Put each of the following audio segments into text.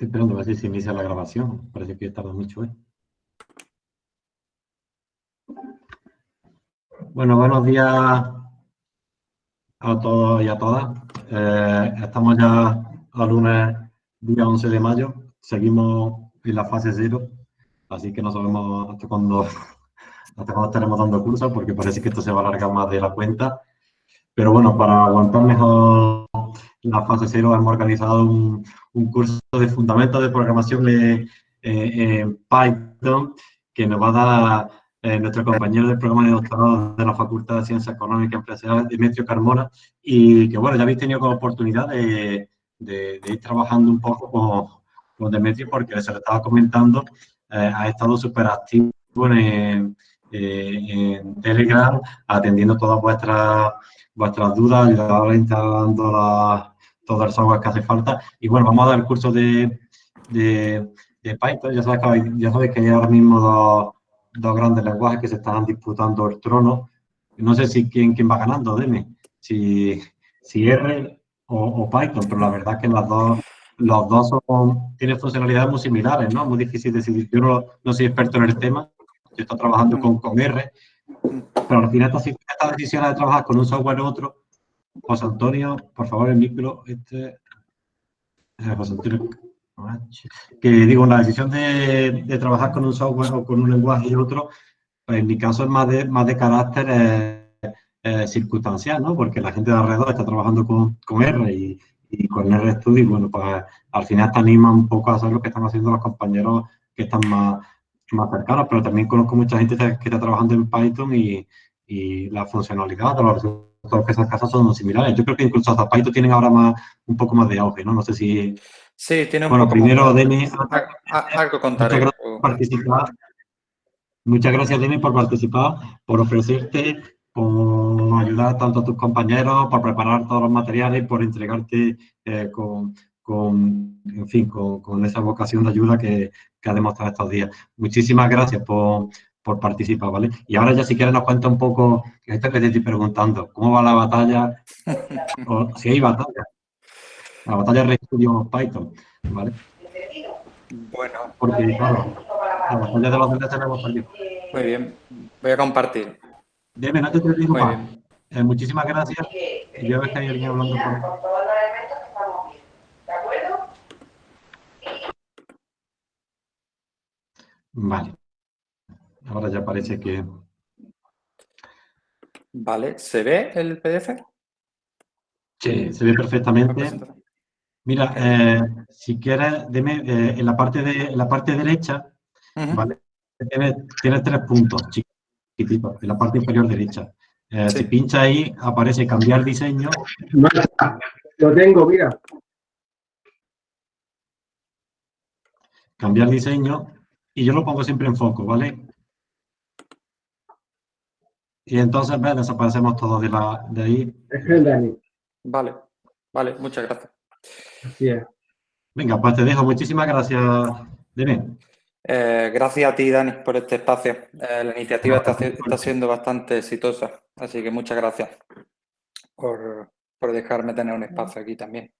Esperando a ver si se inicia la grabación. Parece que tarda mucho, ¿eh? Bueno, buenos días a todos y a todas. Eh, estamos ya a lunes, día 11 de mayo. Seguimos en la fase cero, así que no sabemos hasta cuándo, hasta cuándo estaremos dando cursos, porque parece que esto se va a alargar más de la cuenta. Pero bueno, para aguantar mejor la fase cero hemos organizado un, curso de fundamentos de programación en Python que nos va a dar eh, nuestro compañero del programa de doctorado de la Facultad de Ciencias Económicas y Empresariales, Demetrio Carmona, y que bueno, ya habéis tenido como oportunidad de, ir trabajando un poco con, Demetrio porque se lo estaba comentando, eh, ha estado súper activo en, Telegram, atendiendo todas vuestras vuestras dudas, ahora instalando la, todo software que hace falta. Y bueno, vamos a dar el curso de, de, Python. Ya sabéis, que, ya sabéis que hay ahora mismo dos, dos, grandes lenguajes que se están disputando el trono. No sé si quién, quién va ganando, dime. Si, si R o, Python, pero la verdad es que las dos, los dos son, tienen funcionalidades muy similares, ¿no? Muy difícil decidir. Yo no, no soy experto en el tema, yo estoy trabajando con, con R, pero al final estas, decisiones de trabajar con un software u otro, José Antonio, por favor, el micro, este, eh, José Antonio, que digo, la decisión de, trabajar con un software o con un lenguaje y otro, pues en mi caso es más de, más de carácter eh, eh, circunstancial, ¿no? Porque la gente de alrededor está trabajando con, con R y, y con RStudio y bueno, pues al final te anima un poco a hacer lo que están haciendo los compañeros que están más, más cercanos, pero también conozco mucha gente que está trabajando en Python y, y la funcionalidad de los resultados que esas casas son similares. Yo creo que incluso hasta Python tienen ahora más, un poco más de auge, ¿no? No sé si... Sí, tiene un bueno, poco primero, Demi, algo contaré. Muchas gracias por participar. Muchas gracias, Demi, por participar, por ofrecerte, por ayudar tanto a tus compañeros, por preparar todos los materiales, por entregarte eh, con, con, en fin, con, con, esa vocación de ayuda que, que ha demostrado estos días. Muchísimas gracias por, por, participar, ¿vale? Y ahora ya si quieres nos cuenta un poco, esto que te estoy preguntando, ¿cómo va la batalla? o, si hay batalla. La batalla de Studio Python, ¿vale? Bueno. Porque, claro, la batalla de los la tenemos perdido. Muy bien, voy a compartir. Deme, no te digo más. Eh, muchísimas gracias. Yo veo que hay alguien hablando por... Vale. Ahora ya parece que... Vale, ¿se ve el PDF? Sí, se ve perfectamente. Mira, eh, si quieres, dime, eh, en, la parte de, en la parte derecha, ¿vale? Tiene, tres puntos chiquititos, en la parte inferior derecha. Eh, si pincha ahí, aparece cambiar diseño. Lo tengo, mira. Cambiar diseño y yo lo pongo siempre en foco, ¿vale? Y entonces, ¿ves? Desaparecemos todos de, la, de ahí. Es el Dani. Vale, vale, muchas gracias. Así es. Venga, pues te dejo. Muchísimas gracias, Dime. Eh, gracias a ti, Dani, por este espacio. Eh, la iniciativa está, está, siendo bastante exitosa, así que muchas gracias por, por dejarme tener un espacio aquí también.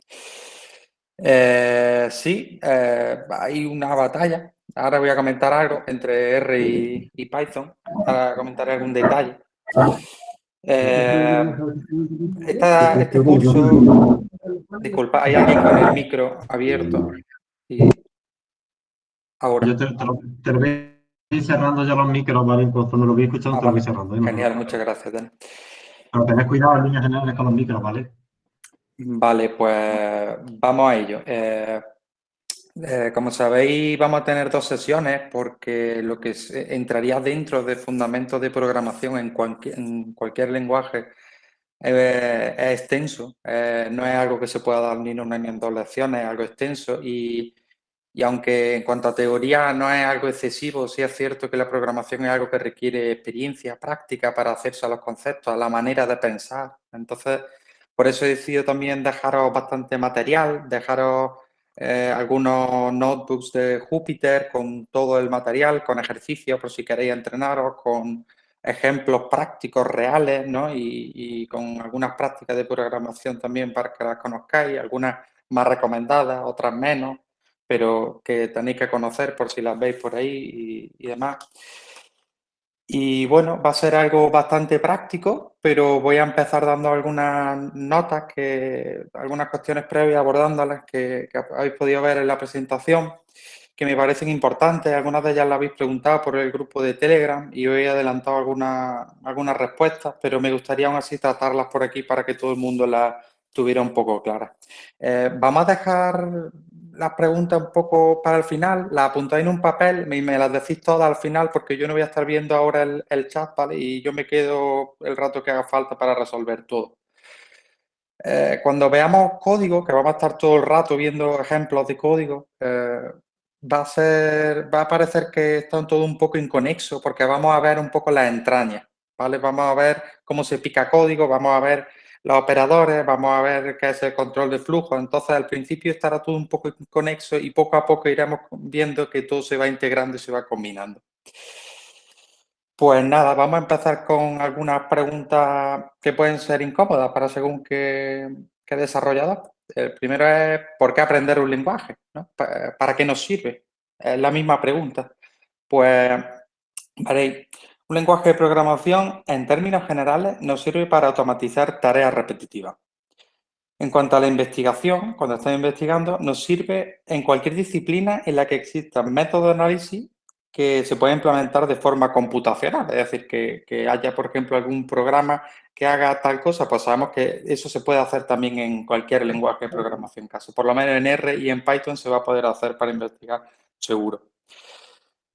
Eh, sí, eh, hay una batalla Ahora voy a comentar algo entre R y, Python, para comentar algún detalle. Eh, este curso, disculpa, hay alguien con el micro abierto. Y ahora. Yo te, te, voy cerrando ya los micros, ¿vale? Cuando lo voy escuchando ah, te lo voy cerrando. ¿eh? Genial, muchas gracias, Dani. Pero tened cuidado en líneas generales con los micros, ¿vale? Vale, pues vamos a ello. Eh, eh, como sabéis, vamos a tener dos sesiones porque lo que entraría dentro de fundamentos de programación en cualquier, lenguaje eh, es extenso. Eh, no es algo que se pueda dar ni en una ni en dos lecciones, es algo extenso. Y, y, aunque en cuanto a teoría no es algo excesivo, sí es cierto que la programación es algo que requiere experiencia, práctica para hacerse a los conceptos, a la manera de pensar. Entonces, por eso he decidido también dejaros bastante material, dejaros eh, algunos notebooks de Jupyter con todo el material, con ejercicios por si queréis entrenaros, con ejemplos prácticos reales ¿no? y, con algunas prácticas de programación también para que las conozcáis, algunas más recomendadas, otras menos, pero que tenéis que conocer por si las veis por ahí y, demás. Y bueno, va a ser algo bastante práctico, pero voy a empezar dando algunas notas, que, algunas cuestiones previas abordándolas que, que habéis podido ver en la presentación que me parecen importantes. Algunas de ellas las habéis preguntado por el grupo de Telegram y hoy he adelantado algunas, respuestas, pero me gustaría aún así tratarlas por aquí para que todo el mundo las tuviera un poco claras. Eh, vamos a dejar las preguntas un poco para el final, las apuntáis en un papel y me las decís todas al final porque yo no voy a estar viendo ahora el, el chat, ¿vale? Y yo me quedo el rato que haga falta para resolver todo. Eh, cuando veamos código, que vamos a estar todo el rato viendo ejemplos de código, eh, va a ser, va a parecer que están todo un poco inconexo porque vamos a ver un poco las entrañas, ¿vale? Vamos a ver cómo se pica código, vamos a ver los operadores, vamos a ver qué es el control de flujo. Entonces, al principio estará todo un poco inconexo y poco a poco iremos viendo que todo se va integrando y se va combinando. Pues nada, vamos a empezar con algunas preguntas que pueden ser incómodas para según qué, qué desarrollador. El primero es, ¿por qué aprender un lenguaje? ¿Para qué nos sirve? Es la misma pregunta. Pues, veréis, un lenguaje de programación, en términos generales, nos sirve para automatizar tareas repetitivas. En cuanto a la investigación, cuando estamos investigando, nos sirve en cualquier disciplina en la que existan métodos de análisis que se puede implementar de forma computacional, es decir, que, haya, por ejemplo, algún programa que haga tal cosa, pues sabemos que eso se puede hacer también en cualquier lenguaje de programación caso. Por lo menos en R y en Python se va a poder hacer para investigar seguro.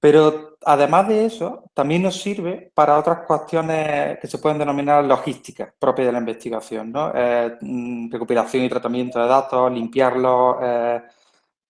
Pero además de eso, también nos sirve para otras cuestiones que se pueden denominar logísticas propias de la investigación, ¿no? Eh, mm, recuperación y tratamiento de datos, limpiarlos, eh,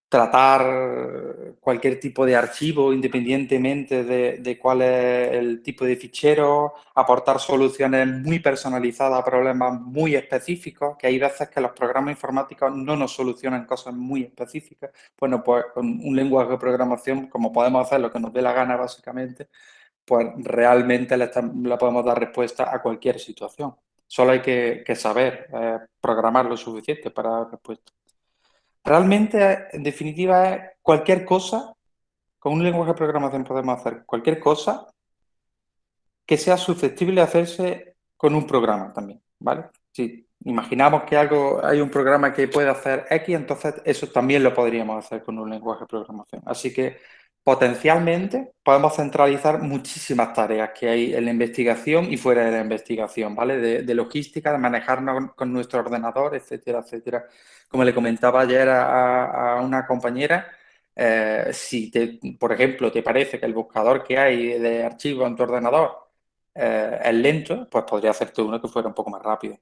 tratar cualquier tipo de archivo independientemente de, cuál es el tipo de fichero, aportar soluciones muy personalizadas a problemas muy específicos, que hay veces que los programas informáticos no nos solucionan cosas muy específicas. Bueno, pues con un lenguaje de programación, como podemos hacer lo que nos dé la gana básicamente, pues realmente le, podemos dar respuesta a cualquier situación. Solo hay que, saber eh, programar lo suficiente para dar respuesta. Realmente, en definitiva, cualquier cosa, con un lenguaje de programación podemos hacer cualquier cosa que sea susceptible de hacerse con un programa también, ¿vale? Si imaginamos que algo, hay un programa que puede hacer X, entonces eso también lo podríamos hacer con un lenguaje de programación. Así que potencialmente podemos centralizar muchísimas tareas que hay en la investigación y fuera de la investigación, ¿vale? De, logística, de manejarnos con nuestro ordenador, etcétera, etcétera. Como le comentaba ayer a, una compañera, eh, si, por ejemplo, te parece que el buscador que hay de archivos en tu ordenador eh, es lento, pues podría hacerte uno que fuera un poco más rápido.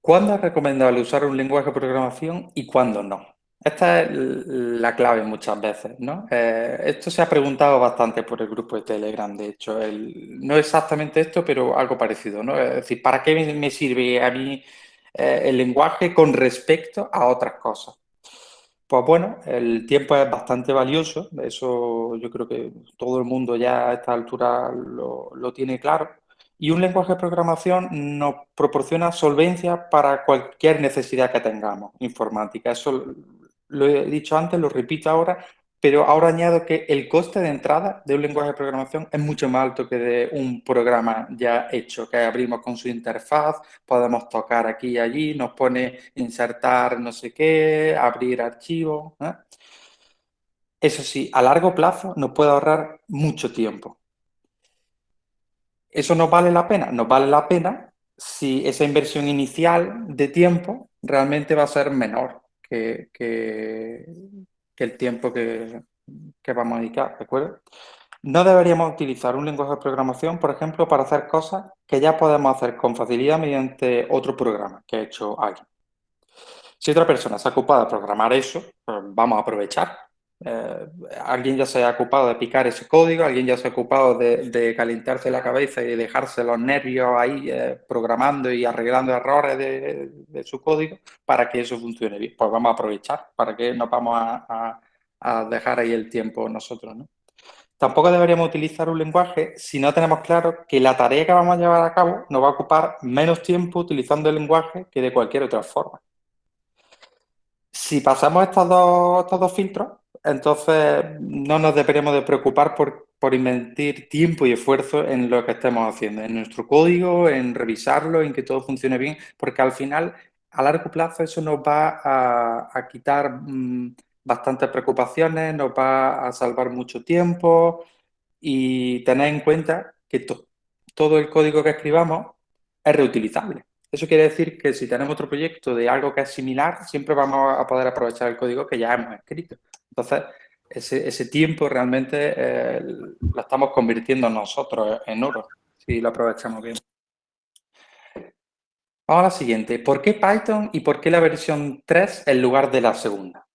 ¿Cuándo es recomendable usar un lenguaje de programación y cuándo no? Esta es la clave muchas veces, ¿no? Eh, esto se ha preguntado bastante por el grupo de Telegram, de hecho. no exactamente esto, pero algo parecido, ¿no? Es decir, ¿para qué me sirve a mí eh, el lenguaje con respecto a otras cosas? Pues bueno, el tiempo es bastante valioso, eso yo creo que todo el mundo ya a esta altura lo, lo tiene claro. Y un lenguaje de programación nos proporciona solvencia para cualquier necesidad que tengamos informática. Eso lo he dicho antes, lo repito ahora, pero ahora añado que el coste de entrada de un lenguaje de programación es mucho más alto que de un programa ya hecho, que abrimos con su interfaz, podemos tocar aquí y allí, nos pone insertar no sé qué, abrir archivos. ¿eh? Eso sí, a largo plazo nos puede ahorrar mucho tiempo. ¿Eso nos vale la pena? Nos vale la pena si esa inversión inicial de tiempo realmente va a ser menor que, el tiempo que, vamos a dedicar, ¿de acuerdo? No deberíamos utilizar un lenguaje de programación, por ejemplo, para hacer cosas que ya podemos hacer con facilidad mediante otro programa que ha hecho alguien. Si otra persona se ha ocupado de programar eso, pues vamos a aprovechar eh, alguien ya se ha ocupado de picar ese código, alguien ya se ha ocupado de, calentarse la cabeza y dejarse los nervios ahí eh, programando y arreglando errores de, su código para que eso funcione bien. Pues vamos a aprovechar, para que no vamos a, dejar ahí el tiempo nosotros. Tampoco deberíamos utilizar un lenguaje si no tenemos claro que la tarea que vamos a llevar a cabo nos va a ocupar menos tiempo utilizando el lenguaje que de cualquier otra forma Si pasamos estos dos, estos dos filtros, entonces no nos deberíamos de preocupar por, por invertir tiempo y esfuerzo en lo que estemos haciendo, en nuestro código, en revisarlo, en que todo funcione bien, porque al final, a largo plazo, eso nos va a, quitar mm, bastantes preocupaciones, nos va a salvar mucho tiempo y tener en cuenta que todo el código que escribamos es reutilizable. Eso quiere decir que si tenemos otro proyecto de algo que es similar, siempre vamos a poder aprovechar el código que ya hemos escrito. Entonces, ese, tiempo realmente eh, lo estamos convirtiendo nosotros en oro, si lo aprovechamos bien. Vamos a la siguiente. ¿Por qué Python y por qué la versión 3 en lugar de la segunda?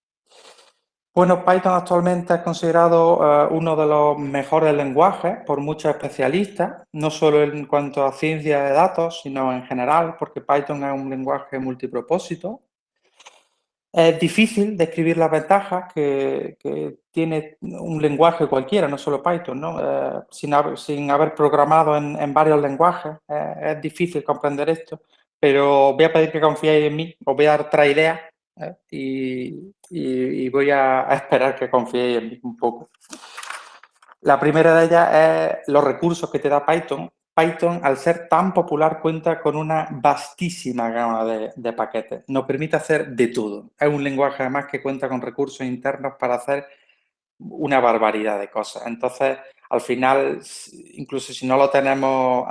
Bueno, Python actualmente es considerado eh, uno de los mejores lenguajes por muchos especialistas, no solo en cuanto a ciencia de datos, sino en general, porque Python es un lenguaje multipropósito. Es difícil describir las ventajas que, tiene un lenguaje cualquiera, no solo Python, ¿no? Eh, sin, haber, programado en, varios lenguajes, eh, es difícil comprender esto, pero voy a pedir que confiéis en mí, os voy a dar otra idea y, voy a, esperar que confiéis en mí un poco. La primera de ellas es los recursos que te da Python. Python, al ser tan popular, cuenta con una vastísima gama de, paquetes. Nos permite hacer de todo. Es un lenguaje, además, que cuenta con recursos internos para hacer una barbaridad de cosas. Entonces, al final, incluso si no lo tenemos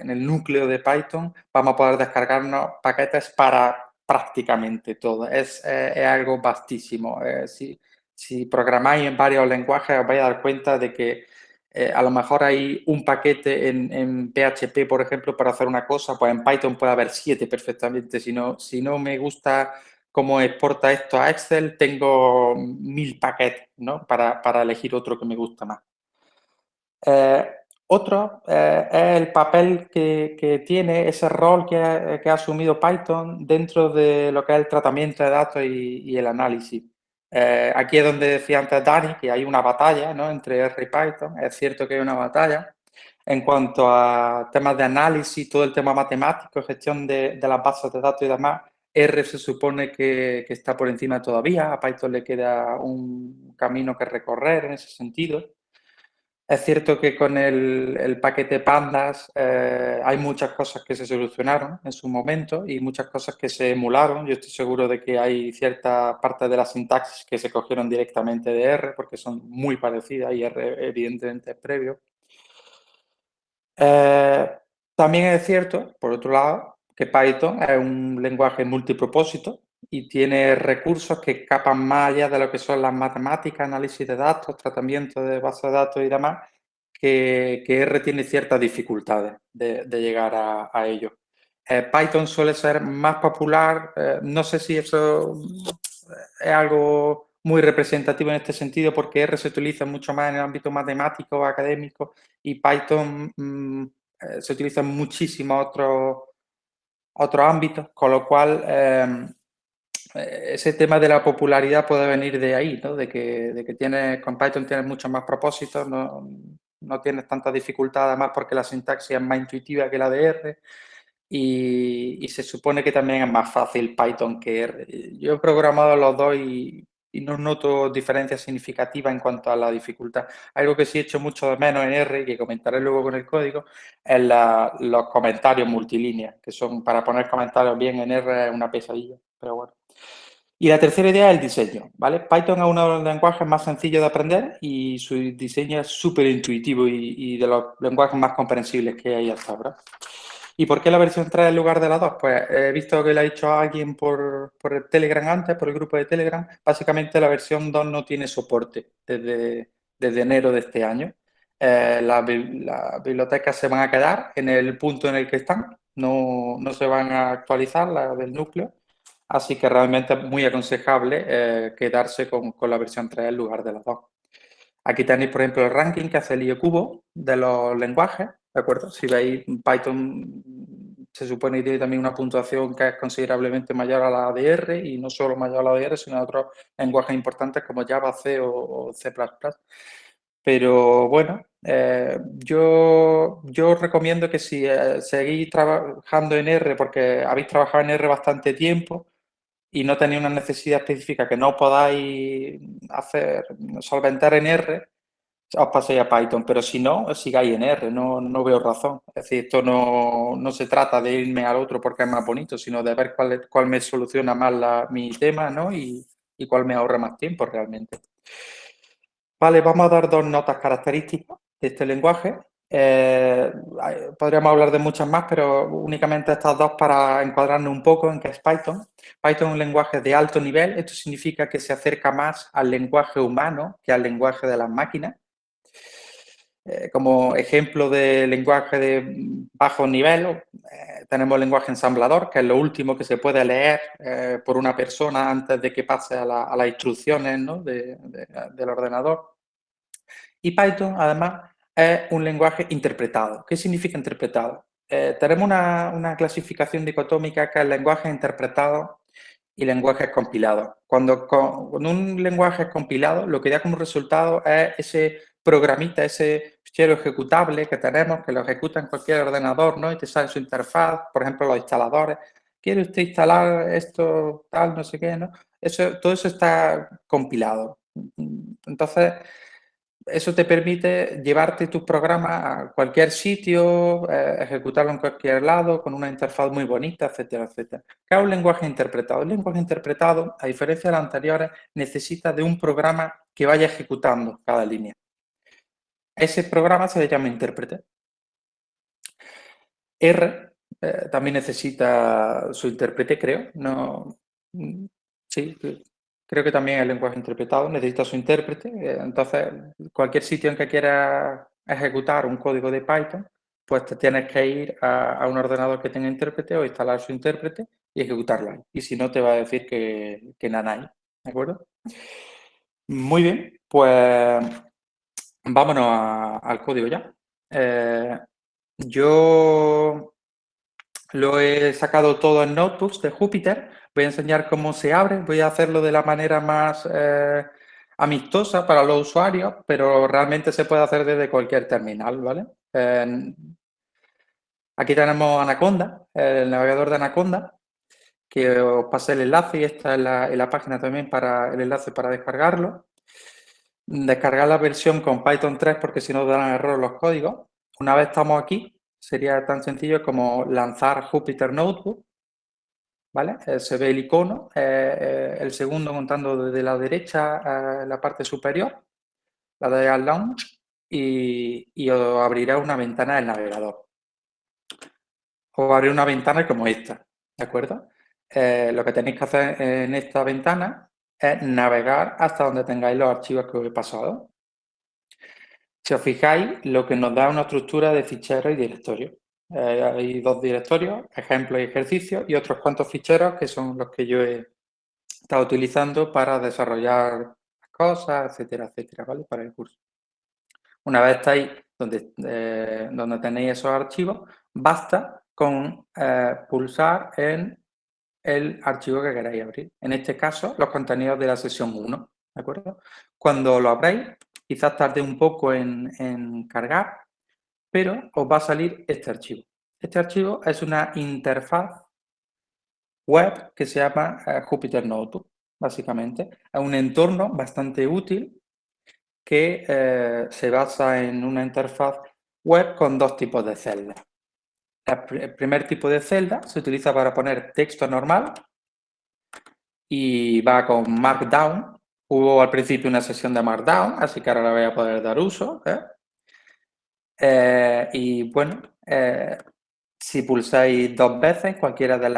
en el núcleo de Python, vamos a poder descargarnos paquetes para prácticamente todo. Es, eh, algo vastísimo. Eh, si, si, programáis en varios lenguajes os vais a dar cuenta de que eh, a lo mejor hay un paquete en, PHP, por ejemplo, para hacer una cosa, pues en Python puede haber siete perfectamente. Si no, si no me gusta cómo exporta esto a Excel, tengo mil paquetes ¿no? para, para elegir otro que me gusta más. Otro eh, es el papel que, tiene, ese rol que ha, asumido Python dentro de lo que es el tratamiento de datos y, el análisis. Eh, aquí es donde decía antes Dani que hay una batalla ¿no? entre R y Python. Es cierto que hay una batalla. En cuanto a temas de análisis, todo el tema matemático, gestión de, las bases de datos y demás, R se supone que, que, está por encima todavía. A Python le queda un camino que recorrer en ese sentido. Es cierto que con el, paquete Pandas eh, hay muchas cosas que se solucionaron en su momento y muchas cosas que se emularon. Yo estoy seguro de que hay cierta parte de la sintaxis que se cogieron directamente de R porque son muy parecidas y R evidentemente es previo. Eh, también es cierto, por otro lado, que Python es un lenguaje multipropósito y tiene recursos que escapan más allá de lo que son las matemáticas, análisis de datos, tratamiento de bases de datos y demás, que, R tiene ciertas dificultades de, llegar a, ello. Eh, Python suele ser más popular, eh, no sé si eso es algo muy representativo en este sentido porque R se utiliza mucho más en el ámbito matemático, académico y Python mm, eh, se utiliza en muchísimos otros ámbitos, con lo cual eh, ese tema de la popularidad puede venir de ahí, ¿no? de, que, de que tienes, con Python tienes muchos más propósitos, no, no tienes tanta dificultad además porque la sintaxis es más intuitiva que la de R y, se supone que también es más fácil Python que R. Yo he programado los dos y, no noto diferencias significativas en cuanto a la dificultad. Algo que sí he hecho mucho de menos en R y que comentaré luego con el código es los comentarios multilíneas, que son para poner comentarios bien en R es una pesadilla, pero bueno. Y la tercera idea es el diseño, ¿vale? Python es uno de los lenguajes más sencillos de aprender y su diseño es súper intuitivo y, de los lenguajes más comprensibles que hay hasta ahora. ¿Y por qué la versión 3 en lugar de la 2? Pues he visto que lo ha dicho alguien por, por el Telegram antes, por el grupo de Telegram. Básicamente la versión 2 no tiene soporte desde, desde enero de este año. Eh, las bibliotecas se van a quedar en el punto en el que están, no, no se van a actualizar las del núcleo. Así que realmente es muy aconsejable eh, quedarse con, la versión 3 en lugar de las dos. Aquí tenéis, por ejemplo, el ranking que hace el IOCubo de los lenguajes, ¿de acuerdo? Si veis, Python se supone que tiene también una puntuación que es considerablemente mayor a la de R y no solo mayor a la de R, sino a otros lenguajes importantes como Java, C o, C++. Pero bueno, eh, yo, yo recomiendo que si eh, seguís trabajando en R, porque habéis trabajado en R bastante tiempo, y no tenéis una necesidad específica que no podáis hacer, solventar en R, os paséis a Python, pero si no, sigáis en R, no, no veo razón. Es decir, esto no, no, se trata de irme al otro porque es más bonito, sino de ver cuál, cuál me soluciona más la, mi tema ¿no? y, y cuál me ahorra más tiempo realmente. Vale, vamos a dar dos notas características de este lenguaje. Eh, podríamos hablar de muchas más, pero únicamente estas dos para encuadrarnos un poco en qué es Python. Python es un lenguaje de alto nivel, esto significa que se acerca más al lenguaje humano que al lenguaje de las máquinas. Eh, como ejemplo de lenguaje de bajo nivel, eh, tenemos el lenguaje ensamblador, que es lo último que se puede leer eh, por una persona antes de que pase a, las instrucciones del ordenador. Y Python, además, es un lenguaje interpretado. ¿Qué significa interpretado? tenemos una, una, clasificación dicotómica que es lenguaje interpretado y lenguajes compilados. Cuando con, un lenguaje es compilado, lo que da como resultado es ese programita, ese fichero ejecutable que tenemos, que lo ejecuta en cualquier ordenador, ¿no? Y te sale su interfaz, por ejemplo, los instaladores. ¿Quiere usted instalar esto, tal, no sé qué, no? Eso, todo eso está compilado. Entonces, eso te permite llevarte tus programas a cualquier sitio, eh, ejecutarlo en cualquier lado, con una interfaz muy bonita, etcétera, etcétera. ¿Qué es un lenguaje interpretado? El lenguaje interpretado, a diferencia de los anteriores, necesita de un programa que vaya ejecutando cada línea. Ese programa se le llama intérprete. R eh, también necesita su intérprete, creo. No, mm, sí, creo que también el lenguaje interpretado necesita su intérprete. Eh, entonces, cualquier sitio en que quieras ejecutar un código de Python, pues te tienes que ir a, un ordenador que tenga intérprete o instalar su intérprete y ejecutarlo ahí. Y si no, te va a decir que, que nada hay. ¿De acuerdo? Muy bien, pues Vámonos al código ya. Eh, yo lo he sacado todo en notebooks de Jupyter. Voy a enseñar cómo se abre. Voy a hacerlo de la manera más eh, amistosa para los usuarios, pero realmente se puede hacer desde cualquier terminal, ¿vale? aquí tenemos Anaconda, el navegador de Anaconda, que os pasé el enlace y esta es la, en la página también para el enlace para descargarlo descargar la versión con Python 3 porque si no dan error los códigos. Una vez estamos aquí, sería tan sencillo como lanzar Jupyter Notebook. ¿Vale? Eh, se ve el icono, eh, eh, el segundo montando desde la derecha a la parte superior, la de Launch, y, y os abrirá una ventana del navegador. Os abrirá una ventana como esta, ¿de acuerdo? lo que tenéis que hacer en esta ventana es navegar hasta donde tengáis los archivos que os he pasado. Si os fijáis, lo que nos da una estructura de ficheros y directorios. Eh, hay dos directorios, ejemplos y ejercicios, y otros cuantos ficheros que son los que yo he estado utilizando para desarrollar cosas, etcétera, etcétera, ¿vale? Para el curso. Una vez estáis donde, eh, donde tenéis esos archivos, basta con eh, pulsar en el archivo que queráis abrir. En este caso, los contenidos de la sesión 1, ¿de acuerdo? Cuando lo abráis, quizás tarde un poco en, cargar, pero os va a salir este archivo. Este archivo es una interfaz web que se llama eh, Jupyter Notebook, básicamente. Es un entorno bastante útil que eh, se basa en una interfaz web con dos tipos de celdas el primer tipo de celda se utiliza para poner texto normal y va con Markdown. Hubo al principio una sesión de Markdown, así que ahora la voy a poder dar uso. ¿eh? Eh, y bueno, eh, si pulsáis dos veces cualquiera de,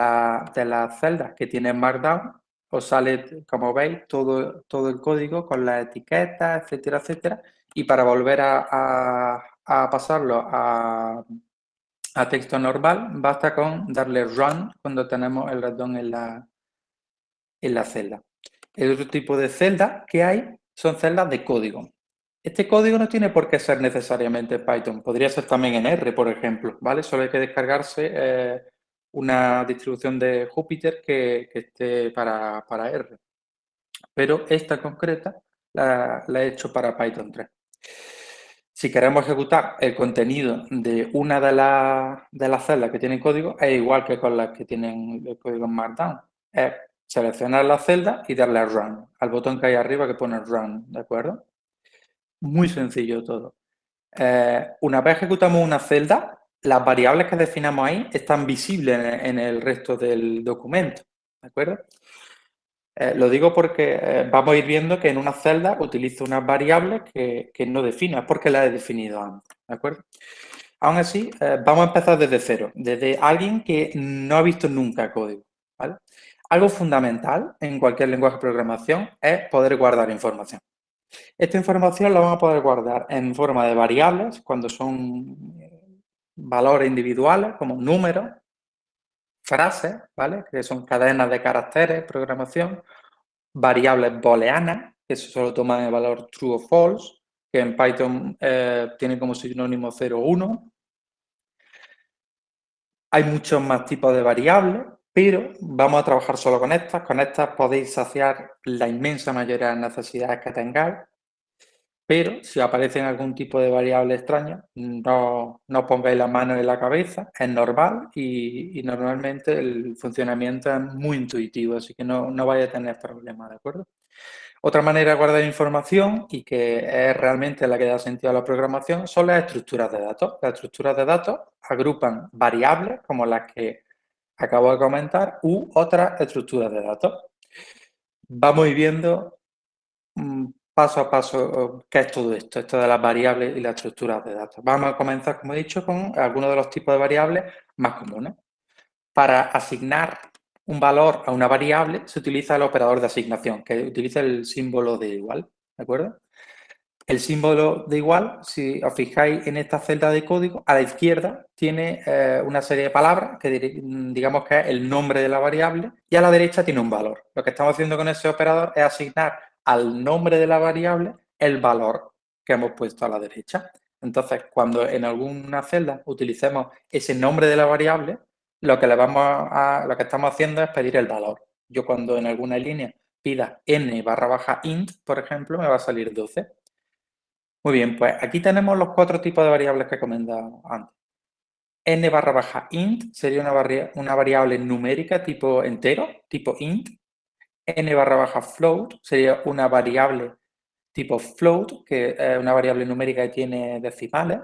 de, las celdas que tiene Markdown, os sale, como veis, todo, todo el código con las etiquetas, etcétera, etcétera. Y para volver a pasarlo a, a texto normal, basta con darle run cuando tenemos el ratón en la, en la celda. El otro tipo de celda que hay son celdas de código. Este código no tiene por qué ser necesariamente Python, podría ser también en R, por ejemplo, ¿vale? Solo hay que descargarse eh, una distribución de Jupyter que, esté para, R. Pero esta concreta la, he hecho para Python 3. Si queremos ejecutar el contenido de una de, las celdas que tienen código, es igual que con las que tienen el código en Markdown. Es seleccionar la celda y darle a Run, al botón que hay arriba que pone Run, ¿de acuerdo? Muy sencillo todo. Eh, una vez ejecutamos una celda, las variables que definamos ahí están visibles en el, resto del documento, ¿de acuerdo? Eh, lo digo porque eh, vamos a ir viendo que en una celda utilizo unas variables que, que no defino, es porque las he definido antes, ¿de acuerdo? Aún así, vamos a empezar desde cero, desde alguien que no ha visto nunca código. Algo fundamental en cualquier lenguaje de programación es poder guardar información. Esta información la vamos a poder guardar en forma de variables, cuando son eh, valores individuales, como números, frases, ¿vale? Que son cadenas de caracteres, programación, variables booleanas, que solo toman el valor true o false, que en Python eh, tiene como sinónimo 0 o 1. Hay muchos más tipos de variables, pero vamos a trabajar solo con estas. Con estas podéis saciar la inmensa mayoría de las necesidades que tengáis. Pero si aparece algún tipo de variable extraña, no, no pongáis la mano en la cabeza, es normal y, normalmente el funcionamiento es muy intuitivo, así que no, no vais a tener problemas, ¿de acuerdo? Otra manera de guardar información y que es realmente la que da sentido a la programación son las estructuras de datos. Las estructuras de datos agrupan variables como las que acabo de comentar, u otras estructuras de datos. Vamos viendo mm, paso a paso qué es todo esto, esto de las variables y las estructuras de datos. Vamos a comenzar, como he dicho, con algunos de los tipos de variables más comunes. Para asignar un valor a una variable se utiliza el operador de asignación, que utiliza el símbolo de igual, ¿de acuerdo? El símbolo de igual, si os fijáis en esta celda de código, a la izquierda tiene eh, una serie de palabras que digamos que es el nombre de la variable y a la derecha tiene un valor. Lo que estamos haciendo con ese operador es asignar al nombre de la variable el valor que hemos puesto a la derecha. Entonces, cuando en alguna celda utilicemos ese nombre de la variable, lo que, le vamos a, lo que estamos haciendo es pedir el valor. Yo cuando en alguna línea pida n barra baja int, por ejemplo, me va a salir 12. Muy bien, pues aquí tenemos los cuatro tipos de variables que he comentado antes. n barra baja int sería una, variable numérica tipo entero, tipo int. n barra baja float sería una variable tipo float, que es una variable numérica que tiene decimales.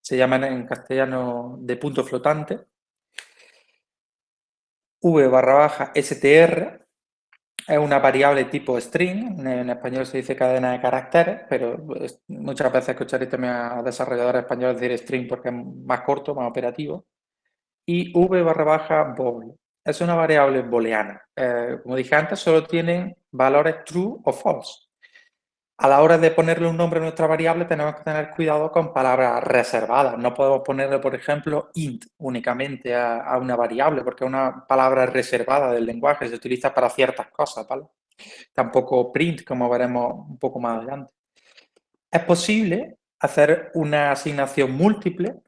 Se llama en castellano de punto flotante. v barra baja str es una variable tipo string, en español se dice cadena de caracteres, pero muchas veces escucharéis también a desarrolladores españoles decir string porque es más corto, más operativo. Y v barra baja bool, es una variable booleana. Eh, como dije antes, solo tienen valores true o false. A la hora de ponerle un nombre a nuestra variable tenemos que tener cuidado con palabras reservadas. No podemos ponerle, por ejemplo, int únicamente a, una variable porque es una palabra reservada del lenguaje, se utiliza para ciertas cosas, ¿vale? Tampoco print, como veremos un poco más adelante. Es posible hacer una asignación múltiple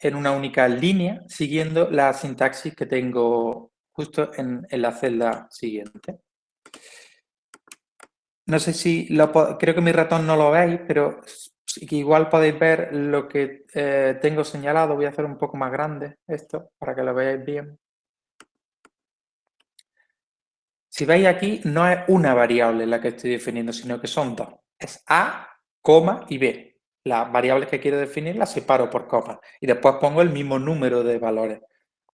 en una única línea siguiendo la sintaxis que tengo justo en la celda siguiente. No sé si, lo, creo que mi ratón no lo veis, pero igual podéis ver lo que eh, tengo señalado. Voy a hacer un poco más grande esto para que lo veáis bien. Si veis aquí, no es una variable la que estoy definiendo, sino que son dos. Es A, coma y B. Las variables que quiero definir las separo por coma y después pongo el mismo número de valores.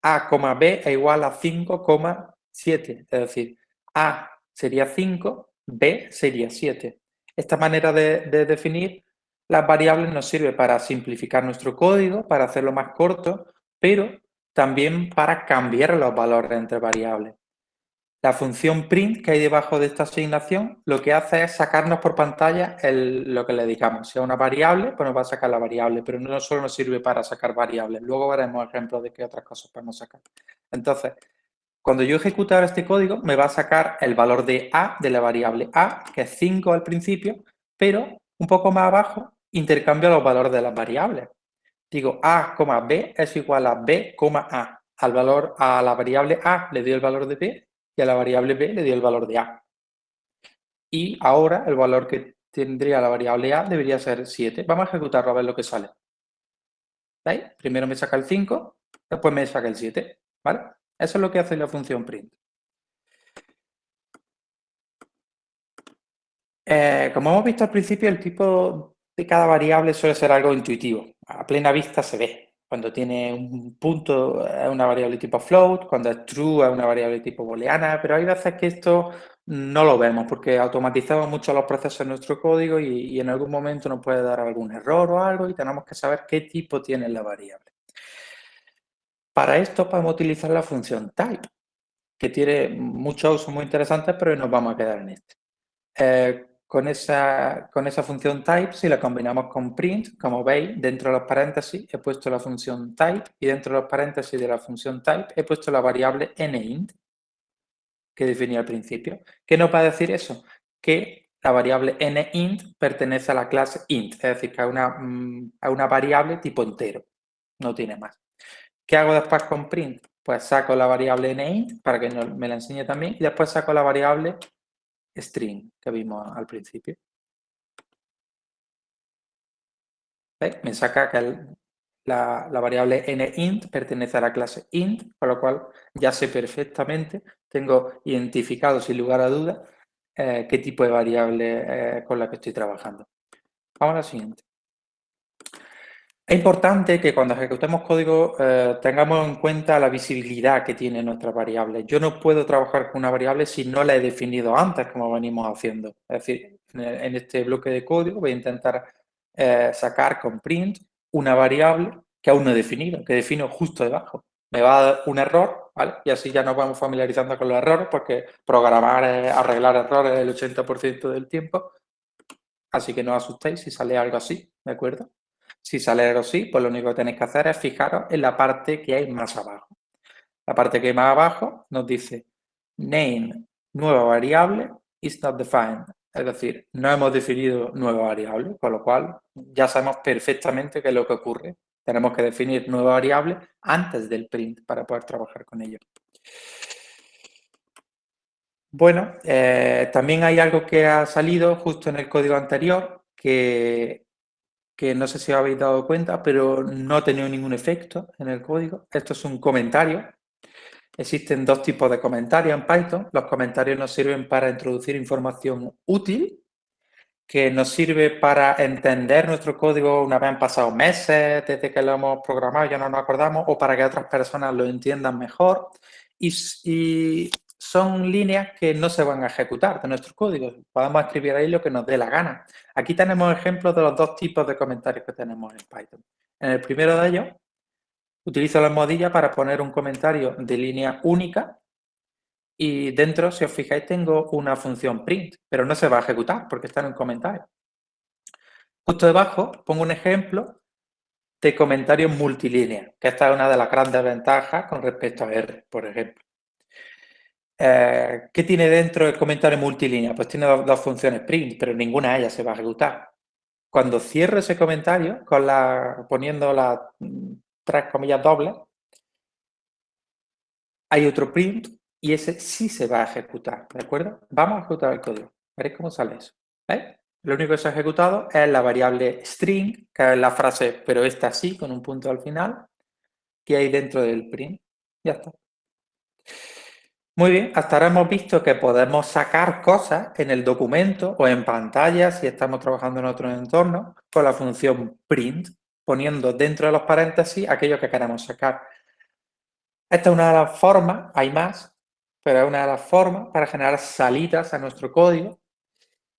A, B es igual a 5,7. Es decir, A sería 5 B sería 7. Esta manera de, definir las variables nos sirve para simplificar nuestro código, para hacerlo más corto, pero también para cambiar los valores entre variables. La función print que hay debajo de esta asignación lo que hace es sacarnos por pantalla lo que le digamos. Si es una variable, pues nos va a sacar la variable, pero no solo nos sirve para sacar variables. Luego veremos ejemplos de qué otras cosas podemos sacar. Entonces, cuando yo ejecuto este código, me va a sacar el valor de A de la variable A, que es 5 al principio, pero un poco más abajo intercambio los valores de las variables. Digo A, B es igual a B, A. Al valor, a la variable A le doy el valor de B y a la variable B le doy el valor de A. Y ahora el valor que tendría la variable A debería ser 7. Vamos a ejecutarlo a ver lo que sale. ¿Veis? Primero me saca el 5, después me saca el 7. ¿Vale? Eso es lo que hace la función print. Eh, como hemos visto al principio, el tipo de cada variable suele ser algo intuitivo. A plena vista se ve. Cuando tiene un punto es una variable tipo float, cuando es true es una variable tipo booleana, pero hay veces que esto no lo vemos porque automatizamos mucho los procesos en nuestro código y, y en algún momento nos puede dar algún error o algo y tenemos que saber qué tipo tiene la variable. Para esto podemos utilizar la función type, que tiene muchos usos muy interesantes, pero nos vamos a quedar en este. Eh, con esa, con esa función type, si la combinamos con print, como veis, dentro de los paréntesis he puesto la función type y dentro de los paréntesis de la función type he puesto la variable nInt que definí al principio. ¿Qué nos va a decir eso? Que la variable nInt pertenece a la clase int, es decir, que a una, mm, a una variable tipo entero, no tiene más. ¿Qué hago después con print? Pues saco la variable nInt para que me la enseñe también y después saco la variable string que vimos al principio. Me saca que la, la, variable nInt pertenece a la clase int, con lo cual ya sé perfectamente tengo identificado sin lugar a dudas eh, qué tipo de variable eh, con la que estoy trabajando. Vamos a la siguiente. Es importante que cuando ejecutemos código eh, tengamos en cuenta la visibilidad que tiene nuestra variable. Yo no puedo trabajar con una variable si no la he definido antes, como venimos haciendo. Es decir, en, este bloque de código voy a intentar sacar con print una variable que aún no he definido, que defino justo debajo me va a dar un error, ¿vale? Y así ya nos vamos familiarizando con los errores, porque programar es arreglar errores el 80% del tiempo. Así que no os asustéis si sale algo así, ¿de acuerdo? Si sale así, pues lo único que tenéis que hacer es fijaros en la parte que hay más abajo. La parte que hay más abajo nos dice name nueva variable is not defined. Es decir, no hemos definido nueva variable, con lo cual ya sabemos perfectamente qué es lo que ocurre tenemos que definir nueva variable antes del print para poder trabajar con ello. Bueno, eh, también hay algo que ha salido justo en el código anterior que, que no sé si habéis dado cuenta, pero no ha tenido ningún efecto en el código. Esto es un comentario. Existen dos tipos de comentarios en Python. Los comentarios nos sirven para introducir información útil que nos sirve para entender nuestro código una vez han pasado meses desde que lo hemos programado, ya no nos acordamos, o para que otras personas lo entiendan mejor. Y, son líneas que no se van a ejecutar de nuestro código. Podemos escribir ahí lo que nos dé la gana. Aquí tenemos ejemplos de los dos tipos de comentarios que tenemos en Python. En el primero de ellos, utilizo la almohadilla para poner un comentario de línea única y dentro, si os fijáis, tengo una función print, pero no se va a ejecutar porque está en un comentario. Justo debajo pongo un ejemplo de comentarios multilínea, que esta es una de las grandes ventajas con respecto a R, por ejemplo. Eh, ¿Qué tiene dentro el comentario multilínea? Pues tiene dos, funciones print, pero ninguna de ellas se va a ejecutar. Cuando cierro ese comentario, con la, poniendo las mm, tres comillas dobles, hay otro print y ese sí se va a ejecutar, ¿de acuerdo? Vamos a ejecutar el código, veréis cómo sale eso. Lo único que se ha ejecutado es la variable string, que es la frase, pero esta sí, con un punto al final, que hay dentro del print. Ya está. Muy bien, hasta ahora hemos visto que podemos sacar cosas en el documento o en pantalla, si estamos trabajando en otro entorno, con la función print, poniendo dentro de los paréntesis aquello que queremos sacar. Esta es una de las formas, hay más, pero es una de las formas para generar salidas a nuestro código.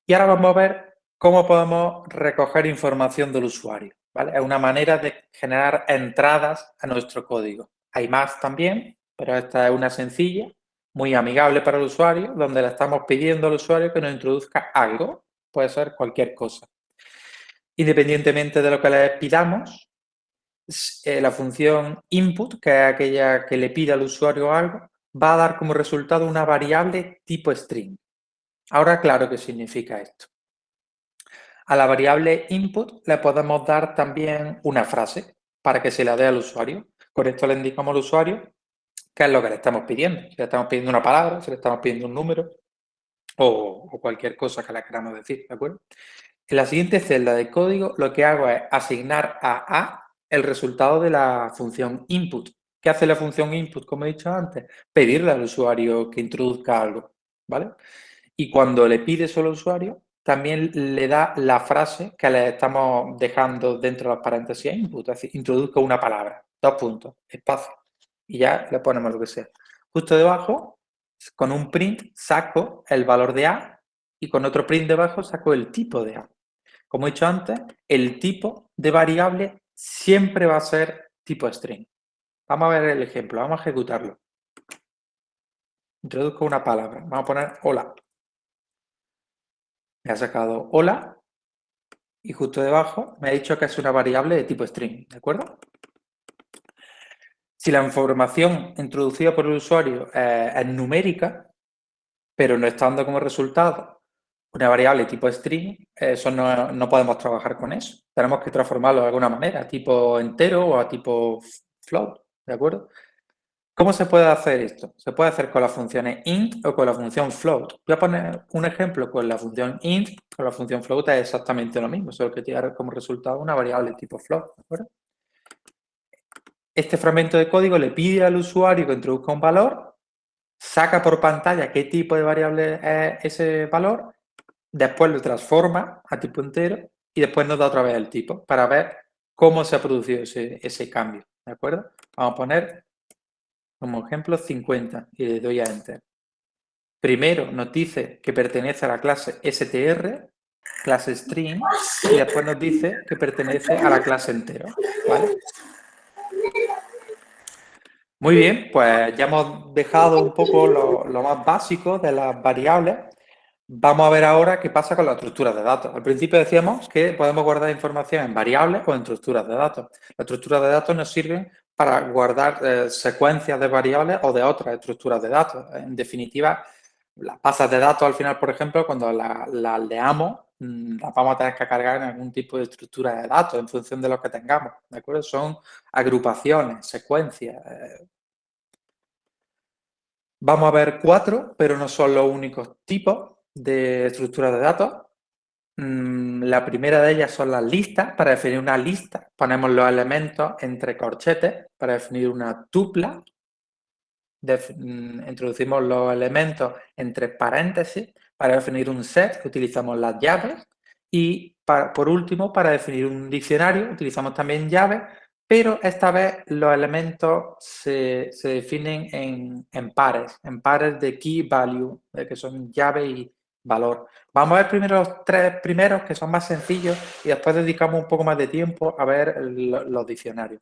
Y ahora vamos a ver cómo podemos recoger información del usuario. Es una manera de generar entradas a nuestro código. Hay más también, pero esta es una sencilla, muy amigable para el usuario, donde le estamos pidiendo al usuario que nos introduzca algo, puede ser cualquier cosa. Independientemente de lo que le pidamos, eh, la función input, que es aquella que le pide al usuario algo, va a dar como resultado una variable tipo string. Ahora claro qué significa esto. A la variable input le podemos dar también una frase para que se la dé al usuario. Con esto le indicamos al usuario qué es lo que le estamos pidiendo. Si le estamos pidiendo una palabra, si le estamos pidiendo un número o, cualquier cosa que le queramos decir, ¿de acuerdo? En la siguiente celda de código lo que hago es asignar a A el resultado de la función input. ¿Qué hace la función input, como he dicho antes? Pedirle al usuario que introduzca algo, ¿vale? Y cuando le pides al usuario, también le da la frase que le estamos dejando dentro de los paréntesis input, es decir, introduzco una palabra, dos puntos, espacio, y ya le ponemos lo que sea. Justo debajo, con un print, saco el valor de A y con otro print debajo saco el tipo de A. Como he dicho antes, el tipo de variable siempre va a ser tipo string. Vamos a ver el ejemplo, vamos a ejecutarlo. Introduzco una palabra, vamos a poner hola. Me ha sacado hola y justo debajo me ha dicho que es una variable de tipo string, ¿de acuerdo? Si la información introducida por el usuario eh, es numérica, pero no está dando como resultado una variable tipo string, eso no, no, podemos trabajar con eso. Tenemos que transformarlo de alguna manera, a tipo entero o a tipo float, ¿de acuerdo? ¿Cómo se puede hacer esto? Se puede hacer con las funciones int o con la función float. Voy a poner un ejemplo con la función int, con la función float es exactamente lo mismo, solo que tiene como resultado una variable tipo float. Este fragmento de código le pide al usuario que introduzca un valor, saca por pantalla qué tipo de variable es ese valor, después lo transforma a tipo entero y después nos da otra vez el tipo para ver cómo se ha producido ese, cambio. ¿De acuerdo? Vamos a poner como ejemplo 50 y le doy a Enter. Primero nos dice que pertenece a la clase str, clase string, y después nos dice que pertenece a la clase entero. Muy bien, pues ya hemos dejado un poco lo, lo, más básico de las variables. Vamos a ver ahora qué pasa con las estructuras de datos. Al principio decíamos que podemos guardar información en variables o en estructuras de datos. Las estructuras de datos nos sirven para guardar eh, secuencias de variables o de otras estructuras de datos. En definitiva, las pasas de datos al final, por ejemplo, cuando las la leamos, mm, las vamos a tener que cargar en algún tipo de estructura de datos en función de lo que tengamos, ¿de acuerdo? Son agrupaciones, secuencias. Eh. Vamos a ver cuatro, pero no son los únicos tipos de estructuras de datos. Mm, la primera de ellas son las listas. Para definir una lista ponemos los elementos entre corchetes. Para definir una tupla mm, introducimos los elementos entre paréntesis. Para definir un set utilizamos las llaves. Y por último, para definir un diccionario utilizamos también llaves, pero esta vez los elementos se, definen en, en, pares, en pares de key value, que son llave y, valor. Vamos a ver primero los tres primeros, que son más sencillos, y después dedicamos un poco más de tiempo a ver los diccionarios.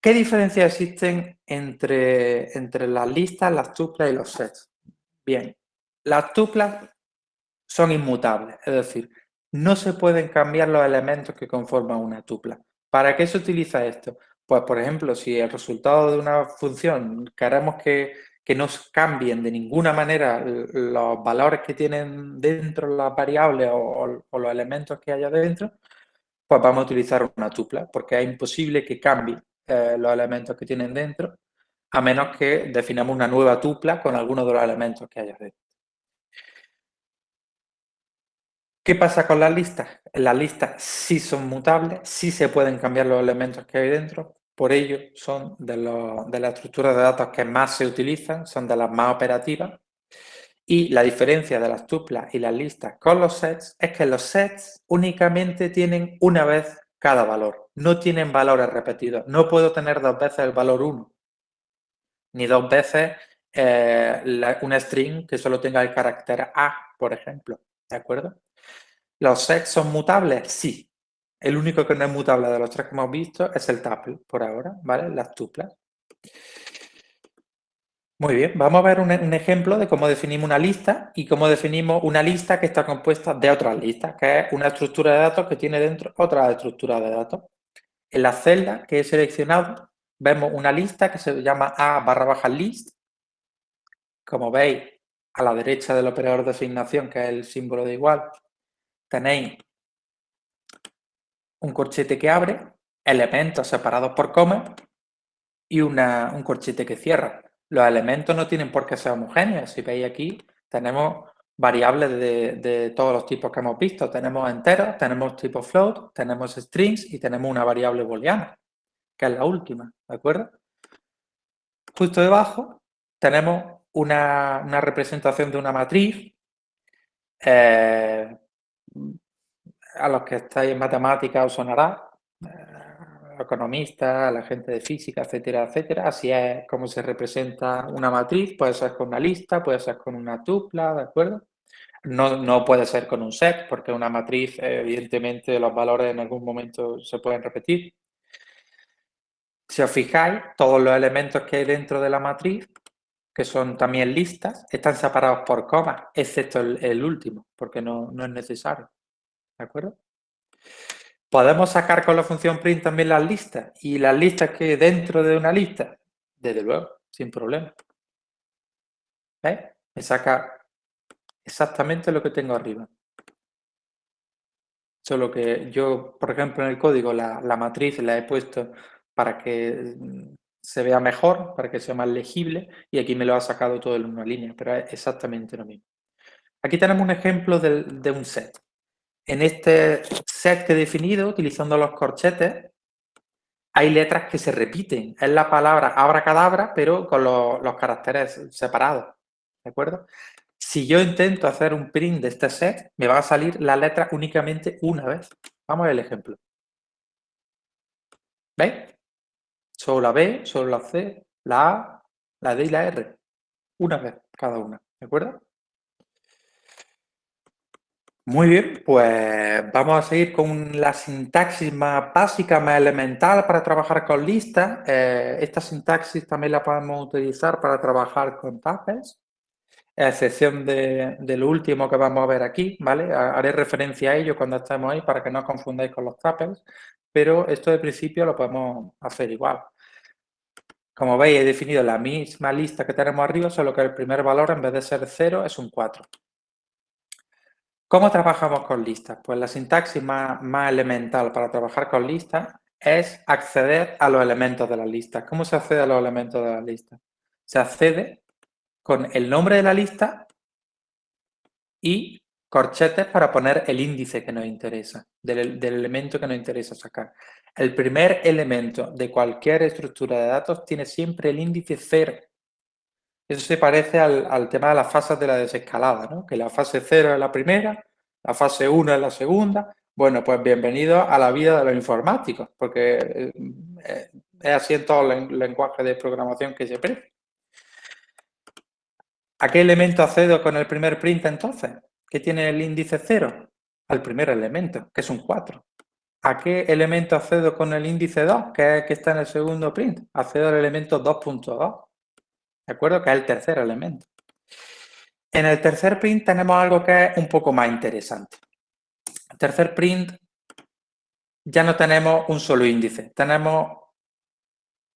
¿Qué diferencias existen entre, entre las listas, las tuplas y los sets? Bien, las tuplas son inmutables, es decir, no se pueden cambiar los elementos que conforman una tupla. ¿Para qué se utiliza esto? Pues, por ejemplo, si el resultado de una función queremos que que no cambien de ninguna manera los valores que tienen dentro las variables o, los elementos que haya dentro, pues vamos a utilizar una tupla, porque es imposible que cambien eh, los elementos que tienen dentro, a menos que definamos una nueva tupla con algunos de los elementos que haya dentro. ¿Qué pasa con las listas? Las listas sí son mutables, sí se pueden cambiar los elementos que hay dentro, por ello, son de, las estructuras de datos que más se utilizan, son de las más operativas. Y la diferencia de las tuplas y las listas con los sets es que los sets únicamente tienen una vez cada valor. No tienen valores repetidos. No puedo tener dos veces el valor 1. Ni dos veces eh, una string que solo tenga el carácter A, por ejemplo. ¿De acuerdo? ¿Los sets son mutables? Sí. El único que no es mutable de los tres que hemos visto es el tuple, por ahora, ¿vale? Las tuplas. Muy bien, vamos a ver un, ejemplo de cómo definimos una lista y cómo definimos una lista que está compuesta de otras listas, que es una estructura de datos que tiene dentro otra estructura de datos. En la celda que he seleccionado vemos una lista que se llama A barra baja list. Como veis, a la derecha del operador de asignación, que es el símbolo de igual, tenéis un corchete que abre, elementos separados por coma y un corchete que cierra. Los elementos no tienen por qué ser homogéneos. Si veis aquí, tenemos variables de, todos los tipos que hemos visto. Tenemos enteros, tenemos tipo float, tenemos strings y tenemos una variable booleana, que es la última, ¿de acuerdo? Justo debajo tenemos una, representación de una matriz eh, a los que estáis en matemáticas os sonará, eh, economistas, la gente de física, etcétera, etcétera. Así es como se representa una matriz, puede ser con una lista, puede ser con una tupla, ¿de acuerdo? No, no puede ser con un set, porque una matriz, evidentemente, los valores en algún momento se pueden repetir. Si os fijáis, todos los elementos que hay dentro de la matriz, que son también listas, están separados por comas, excepto el, último, porque no, no, es necesario. ¿De acuerdo? ¿Podemos sacar con la función print también las listas? ¿Y las listas que dentro de una lista? Desde luego, sin problema. ¿Veis? Me saca exactamente lo que tengo arriba. Solo que yo, por ejemplo, en el código la, la matriz la he puesto para que se vea mejor, para que sea más legible, y aquí me lo ha sacado todo en una línea, pero es exactamente lo mismo. Aquí tenemos un ejemplo de, un set. En este set que he definido, utilizando los corchetes, hay letras que se repiten. Es la palabra abracadabra, pero con los, caracteres separados. ¿De acuerdo? Si yo intento hacer un print de este set, me va a salir la letra únicamente una vez. Vamos a ver el ejemplo. ¿Veis? Solo la B, solo la C, la A, la D y la R. Una vez cada una, ¿de acuerdo? Muy bien, pues vamos a seguir con la sintaxis más básica, más elemental para trabajar con listas. Eh, esta sintaxis también la podemos utilizar para trabajar con tuples, a excepción de, lo último que vamos a ver aquí, ¿vale? Haré referencia a ello cuando estemos ahí para que no os confundáis con los tuples, pero esto de principio lo podemos hacer igual. Como veis, he definido la misma lista que tenemos arriba, solo que el primer valor, en vez de ser 0, es un 4. ¿Cómo trabajamos con listas? Pues la sintaxis más, más elemental para trabajar con listas es acceder a los elementos de la lista. ¿Cómo se accede a los elementos de la lista? Se accede con el nombre de la lista y corchetes para poner el índice que nos interesa, del, elemento que nos interesa sacar. El primer elemento de cualquier estructura de datos tiene siempre el índice 0. Eso se parece al, tema de las fases de la desescalada, ¿no? que la fase 0 es la primera, la fase 1 es la segunda. Bueno, pues bienvenido a la vida de los informáticos, porque eh, es así en todo el lenguaje de programación que se prende. ¿A qué elemento accedo con el primer print entonces? ¿Qué tiene el índice 0? Al primer elemento, que es un 4. ¿A qué elemento accedo con el índice 2, que es que está en el segundo print? Accedo al elemento 2.2. ¿De acuerdo? Que es el tercer elemento. En el tercer print tenemos algo que es un poco más interesante. El tercer print ya no tenemos un solo índice. Tenemos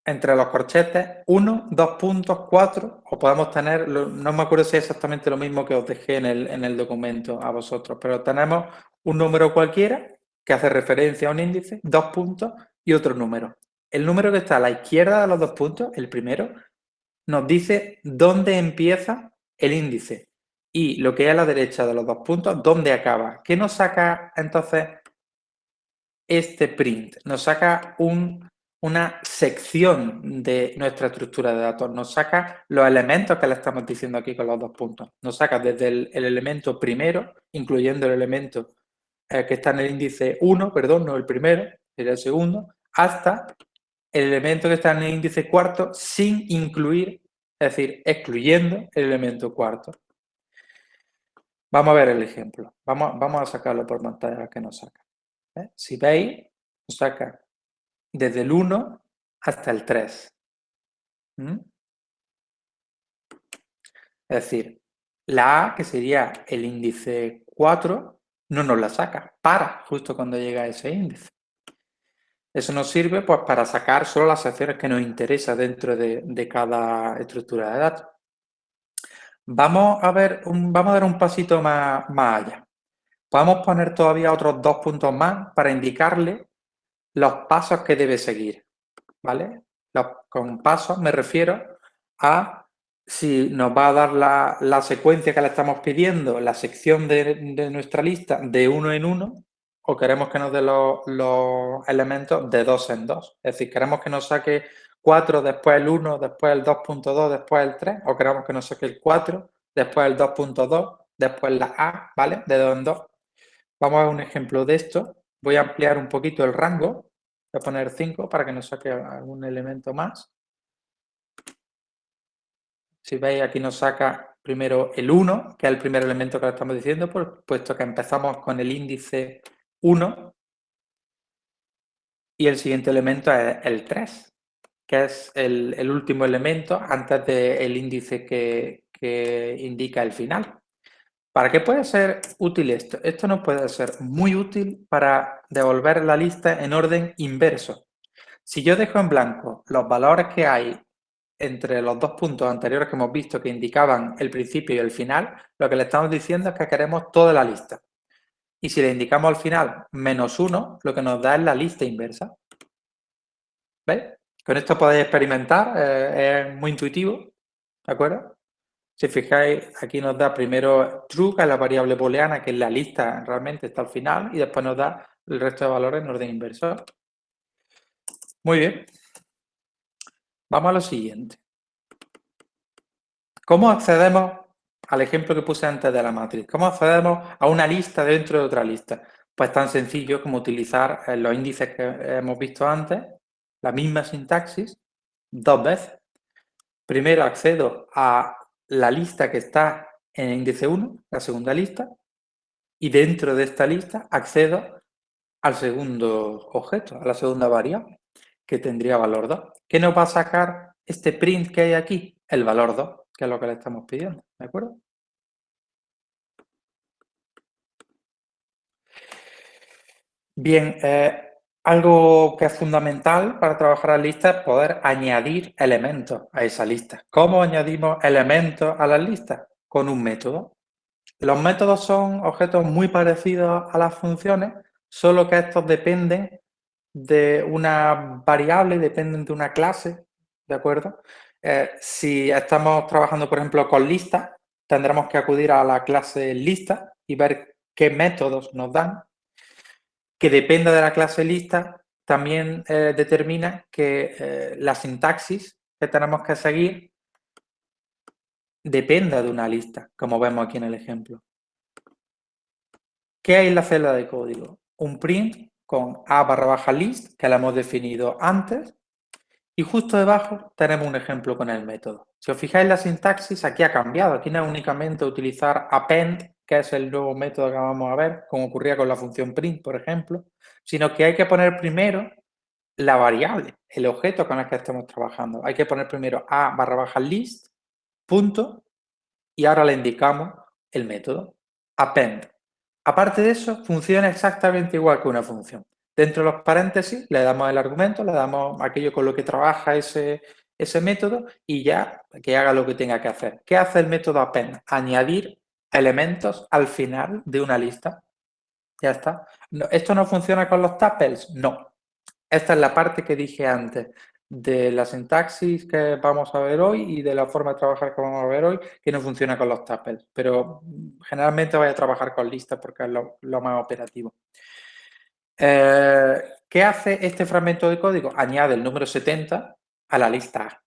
entre los corchetes 1, 2 puntos, 4, o podemos tener, no me acuerdo si es exactamente lo mismo que os dejé en el, en el documento a vosotros, pero tenemos un número cualquiera que hace referencia a un índice, dos puntos y otro número. El número que está a la izquierda de los dos puntos, el primero, nos dice dónde empieza el índice y lo que es a la derecha de los dos puntos, dónde acaba. ¿Qué nos saca entonces este print? Nos saca un una sección de nuestra estructura de datos. Nos saca los elementos que le estamos diciendo aquí con los dos puntos. Nos saca desde el, elemento primero, incluyendo el elemento eh, que está en el índice 1, perdón, no el primero, sería el segundo, hasta el elemento que está en el índice cuarto sin incluir, es decir, excluyendo el elemento cuarto. Vamos a ver el ejemplo. Vamos, vamos a sacarlo por pantalla que nos saca. ¿Eh? Si veis, nos saca desde el 1 hasta el 3. ¿Mm? Es decir, la A, que sería el índice 4, no nos la saca, para justo cuando llega a ese índice. Eso nos sirve pues, para sacar solo las acciones que nos interesa dentro de, cada estructura de datos. Vamos a, ver vamos a dar un pasito más, más allá. Podemos poner todavía otros dos puntos más para indicarle los pasos que debe seguir, ¿vale? con pasos me refiero a si nos va a dar la, secuencia que le estamos pidiendo, la sección de, nuestra lista de uno en uno, o queremos que nos dé los, elementos de dos en dos. Es decir, queremos que nos saque 4, después el 1, después el 2.2, después el 3, o queremos que nos saque el 4, después el 2.2, después la A, ¿vale? De dos en dos. vamos a un ejemplo de esto. Voy a ampliar un poquito el rango. Voy a poner 5 para que nos saque algún elemento más. Si veis, aquí nos saca primero el 1, que es el primer elemento que le estamos diciendo, puesto que empezamos con el índice 1 y el siguiente elemento es el 3, que es el, último elemento antes del índice que, que indica el final. ¿Para qué puede ser útil esto? Esto nos puede ser muy útil para devolver la lista en orden inverso. Si yo dejo en blanco los valores que hay entre los dos puntos anteriores que hemos visto que indicaban el principio y el final, lo que le estamos diciendo es que queremos toda la lista. Y si le indicamos al final menos uno, lo que nos da es la lista inversa. ¿Veis? Con esto podéis experimentar, eh, es muy intuitivo, ¿de acuerdo? Si fijáis, aquí nos da primero true, que es la variable booleana, que es la lista realmente está al final, y después nos da el resto de valores en orden inverso. Muy bien. Vamos a lo siguiente. ¿Cómo accedemos al ejemplo que puse antes de la matriz? ¿Cómo accedemos a una lista dentro de otra lista? Pues tan sencillo como utilizar eh, los índices que hemos visto antes, la misma sintaxis, dos veces. Primero accedo a la lista que está en el índice 1, la segunda lista, y dentro de esta lista accedo al segundo objeto, a la segunda variable, que tendría valor 2. ¿Qué nos va a sacar este print que hay aquí? El valor 2, que es lo que le estamos pidiendo, ¿de acuerdo? Bien, eh, algo que es fundamental para trabajar la lista es poder añadir elementos a esa lista. ¿Cómo añadimos elementos a las listas? Con un método. Los métodos son objetos muy parecidos a las funciones, solo que estos dependen de una variable, dependen de una clase, ¿de acuerdo? Eh, si estamos trabajando, por ejemplo, con listas, tendremos que acudir a la clase lista y ver qué métodos nos dan. Que dependa de la clase lista, también eh, determina que eh, la sintaxis que tenemos que seguir dependa de una lista, como vemos aquí en el ejemplo. ¿Qué hay en la celda de código? Un print con a barra baja list, que la hemos definido antes, y justo debajo tenemos un ejemplo con el método. Si os fijáis la sintaxis, aquí ha cambiado. Aquí no es únicamente utilizar append, que es el nuevo método que vamos a ver, como ocurría con la función print, por ejemplo, sino que hay que poner primero la variable, el objeto con el que estamos trabajando. Hay que poner primero a barra baja list, punto, y ahora le indicamos el método, append. Aparte de eso, funciona exactamente igual que una función. Dentro de los paréntesis le damos el argumento, le damos aquello con lo que trabaja ese, ese método y ya que haga lo que tenga que hacer. ¿Qué hace el método append? Añadir elementos al final de una lista. Ya está. ¿Esto no funciona con los tuples? No. Esta es la parte que dije antes de la sintaxis que vamos a ver hoy y de la forma de trabajar que vamos a ver hoy, que no funciona con los tuples. Pero generalmente voy a trabajar con listas porque es lo, más operativo. Eh, ¿Qué hace este fragmento de código? Añade el número 70 a la lista A.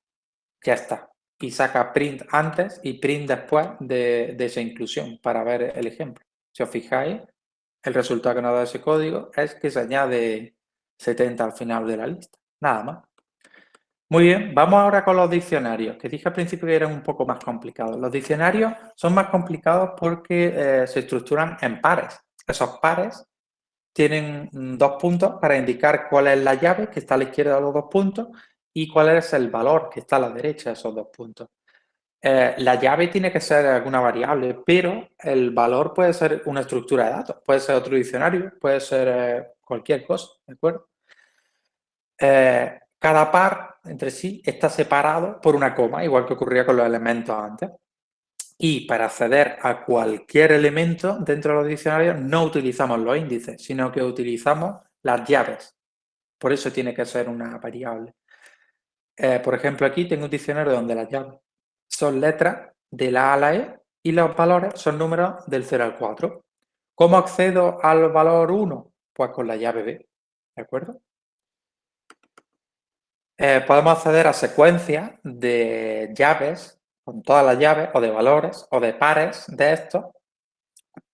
Ya está. Y saca print antes y print después de, de esa inclusión para ver el ejemplo. Si os fijáis, el resultado que nos da ese código es que se añade 70 al final de la lista. Nada más. Muy bien, vamos ahora con los diccionarios, que dije al principio que eran un poco más complicados. Los diccionarios son más complicados porque eh, se estructuran en pares. Esos pares tienen dos puntos para indicar cuál es la llave que está a la izquierda de los dos puntos y cuál es el valor que está a la derecha de esos dos puntos. Eh, la llave tiene que ser alguna variable, pero el valor puede ser una estructura de datos, puede ser otro diccionario, puede ser eh, cualquier cosa, ¿de acuerdo? cada par entre sí está separado por una coma, igual que ocurría con los elementos antes. Y para acceder a cualquier elemento dentro de los diccionarios no utilizamos los índices, sino que utilizamos las llaves. Por eso tiene que ser una variable. Eh, por ejemplo, aquí tengo un diccionario donde las llaves son letras de la A a la E y los valores son números del 0 al 4. ¿Cómo accedo al valor 1? Pues con la llave B, ¿de acuerdo? Eh, podemos acceder a secuencias de llaves, con todas las llaves, o de valores, o de pares de estos,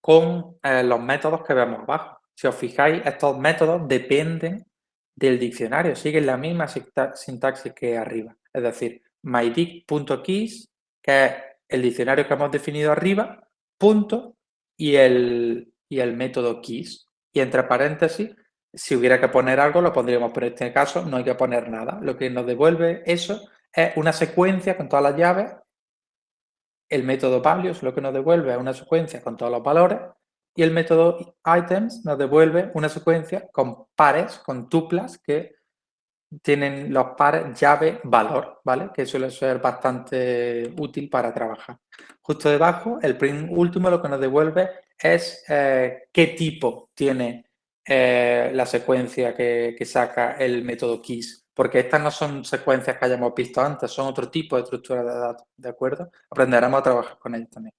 con eh, los métodos que vemos abajo. Si os fijáis, estos métodos dependen del diccionario, siguen la misma sintaxis que arriba. Es decir, mydic.keys, que es el diccionario que hemos definido arriba, punto, y el, y el método keys. Y entre paréntesis, si hubiera que poner algo, lo pondríamos, pero en este caso no hay que poner nada. Lo que nos devuelve eso es una secuencia con todas las llaves. El método values lo que nos devuelve es una secuencia con todos los valores. Y el método items nos devuelve una secuencia con pares, con tuplas que tienen los pares llave-valor, ¿vale? Que suele ser bastante útil para trabajar. Justo debajo, el print último lo que nos devuelve es eh, qué tipo tiene eh, la secuencia que, saca el método keys, porque estas no son secuencias que hayamos visto antes, son otro tipo de estructura de datos, ¿de acuerdo? Aprenderemos a trabajar con ellas también.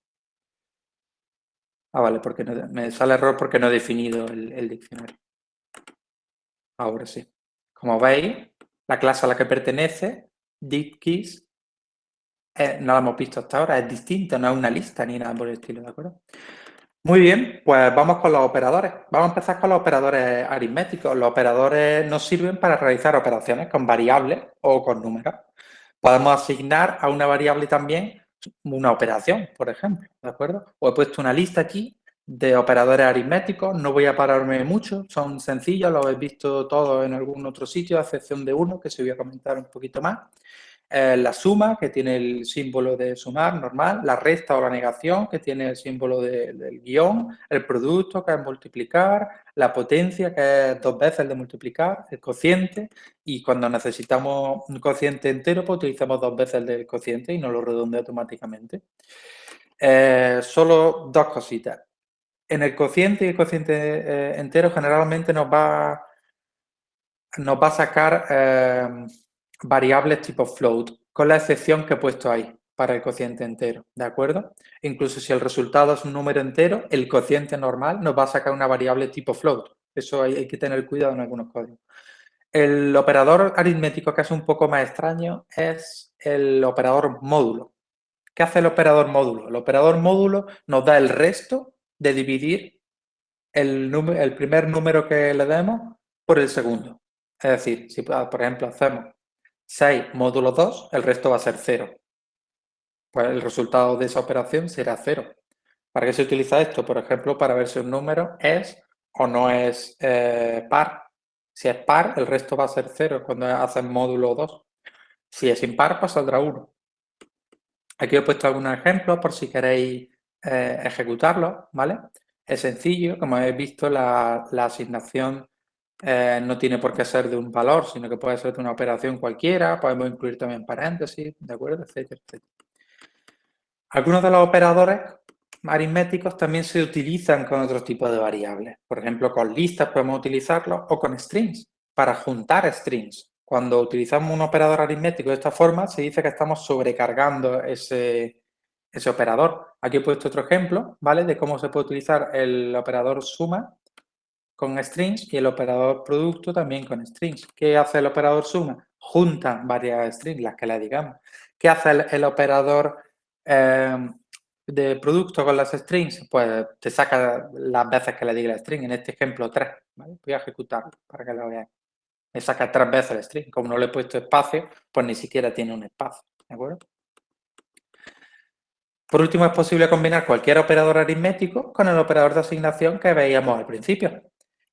Ah, vale, porque me sale error porque no he definido el, diccionario. Ahora sí. Como veis, la clase a la que pertenece, DeepKeys, eh, no la hemos visto hasta ahora, es distinta, no es una lista ni nada por el estilo, ¿de acuerdo? Muy bien, pues vamos con los operadores. Vamos a empezar con los operadores aritméticos. Los operadores nos sirven para realizar operaciones con variables o con números. Podemos asignar a una variable también una operación, por ejemplo, ¿de acuerdo? O he puesto una lista aquí de operadores aritméticos, no voy a pararme mucho, son sencillos, lo habéis visto todos en algún otro sitio, a excepción de uno que se voy a comentar un poquito más. Eh, la suma, que tiene el símbolo de sumar normal, la resta o la negación, que tiene el símbolo del guion, el producto, que es multiplicar, la potencia, que es dos veces el de multiplicar, el cociente, y cuando necesitamos un cociente entero, pues utilizamos dos veces el del cociente y no lo redondea automáticamente. Eh, solo dos cositas. En el cociente y el cociente eh, entero generalmente nos va, nos va a sacar variables tipo float, con la excepción que he puesto ahí para el cociente entero, ¿de acuerdo? Incluso si el resultado es un número entero, el cociente normal nos va a sacar una variable tipo float. Eso hay, que tener cuidado en algunos códigos. El operador aritmético que es un poco más extraño es el operador módulo. ¿Qué hace el operador módulo? El operador módulo nos da el resto de dividir el, el primer número que le demos por el segundo. Es decir, si por ejemplo hacemos 6 módulo 2, el resto va a ser 0. Pues el resultado de esa operación será 0. ¿Para qué se utiliza esto? Por ejemplo, para ver si un número es o no es eh, par. Si es par, el resto va a ser 0 cuando hacen módulo 2. Si es impar, pues saldrá 1. Aquí he puesto algunos ejemplos por si queréis eh, ejecutarlo, ¿vale? Es sencillo, como habéis visto, la asignación eh, no tiene por qué ser de un valor, sino que puede ser de una operación cualquiera, podemos incluir también paréntesis, ¿de acuerdo? Algunos de los operadores aritméticos también se utilizan con otros tipos de variables. Por ejemplo, con listas podemos utilizarlos o con strings, para juntar strings. Cuando utilizamos un operador aritmético de esta forma, se dice que estamos sobrecargando ese, ese operador. Aquí he puesto otro ejemplo, ¿vale? De cómo se puede utilizar el operador suma con strings y el operador producto también con strings. ¿Qué hace el operador suma? Junta varias strings, las que le digamos. ¿Qué hace el, operador em, de producto con las strings? Pues te saca las veces que le diga la string, en este ejemplo 3. Voy a ejecutarlo para que lo veáis. Me saca tres veces el string. Como no le he puesto espacio, pues ni siquiera tiene un espacio. Por último, es posible combinar cualquier operador aritmético con el operador de asignación que veíamos al principio.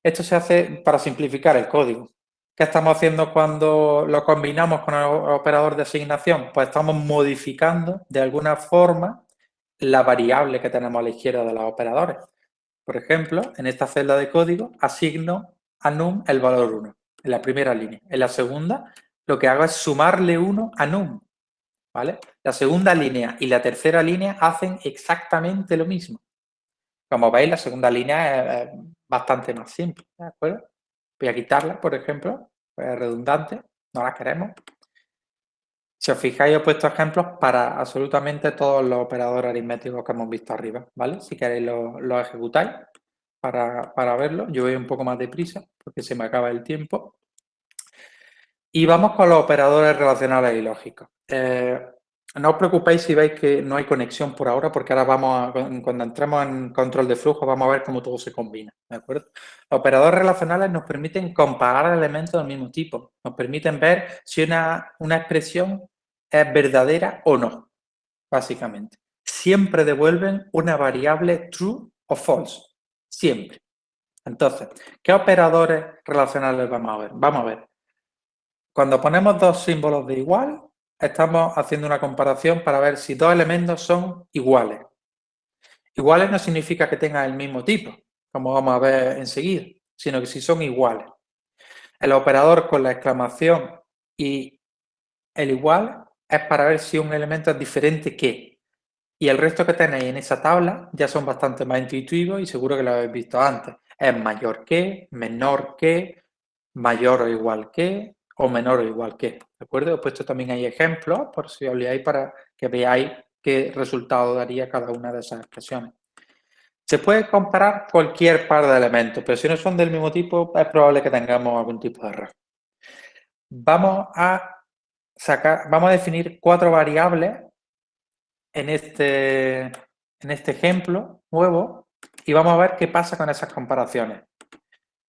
Esto se hace para simplificar el código. ¿Qué estamos haciendo cuando lo combinamos con el operador de asignación? Pues estamos modificando de alguna forma la variable que tenemos a la izquierda de los operadores. Por ejemplo, en esta celda de código asigno a num el valor 1 en la primera línea. En la segunda lo que hago es sumarle 1 a num. ¿vale? La segunda línea y la tercera línea hacen exactamente lo mismo. Como veis, la segunda línea es bastante más simple, ¿de acuerdo? Voy a quitarla, por ejemplo, es redundante, no la queremos. Si os fijáis, he puesto ejemplos para absolutamente todos los operadores aritméticos que hemos visto arriba, ¿vale? Si queréis lo, ejecutáis para, verlo. Yo voy un poco más deprisa porque se me acaba el tiempo. Y vamos con los operadores relacionales y lógicos. Eh, no os preocupéis si veis que no hay conexión por ahora, porque ahora vamos a, cuando entremos en control de flujo, vamos a ver cómo todo se combina, ¿de acuerdo? Operadores relacionales nos permiten comparar elementos del mismo tipo, nos permiten ver si una, una expresión es verdadera o no, básicamente. Siempre devuelven una variable true o false, siempre. Entonces, ¿qué operadores relacionales vamos a ver? Vamos a ver. Cuando ponemos dos símbolos de igual, estamos haciendo una comparación para ver si dos elementos son iguales. Iguales no significa que tengan el mismo tipo, como vamos a ver enseguida, sino que si son iguales. El operador con la exclamación y el igual es para ver si un elemento es diferente que. Y el resto que tenéis en esa tabla ya son bastante más intuitivos y seguro que lo habéis visto antes. Es mayor que, menor que, mayor o igual que, o menor o igual que. ¿De acuerdo? He puesto también ahí ejemplos, por si os para que veáis qué resultado daría cada una de esas expresiones. Se puede comparar cualquier par de elementos, pero si no son del mismo tipo, es probable que tengamos algún tipo de error. Vamos a sacar, vamos a definir cuatro variables en este, en este ejemplo nuevo y vamos a ver qué pasa con esas comparaciones.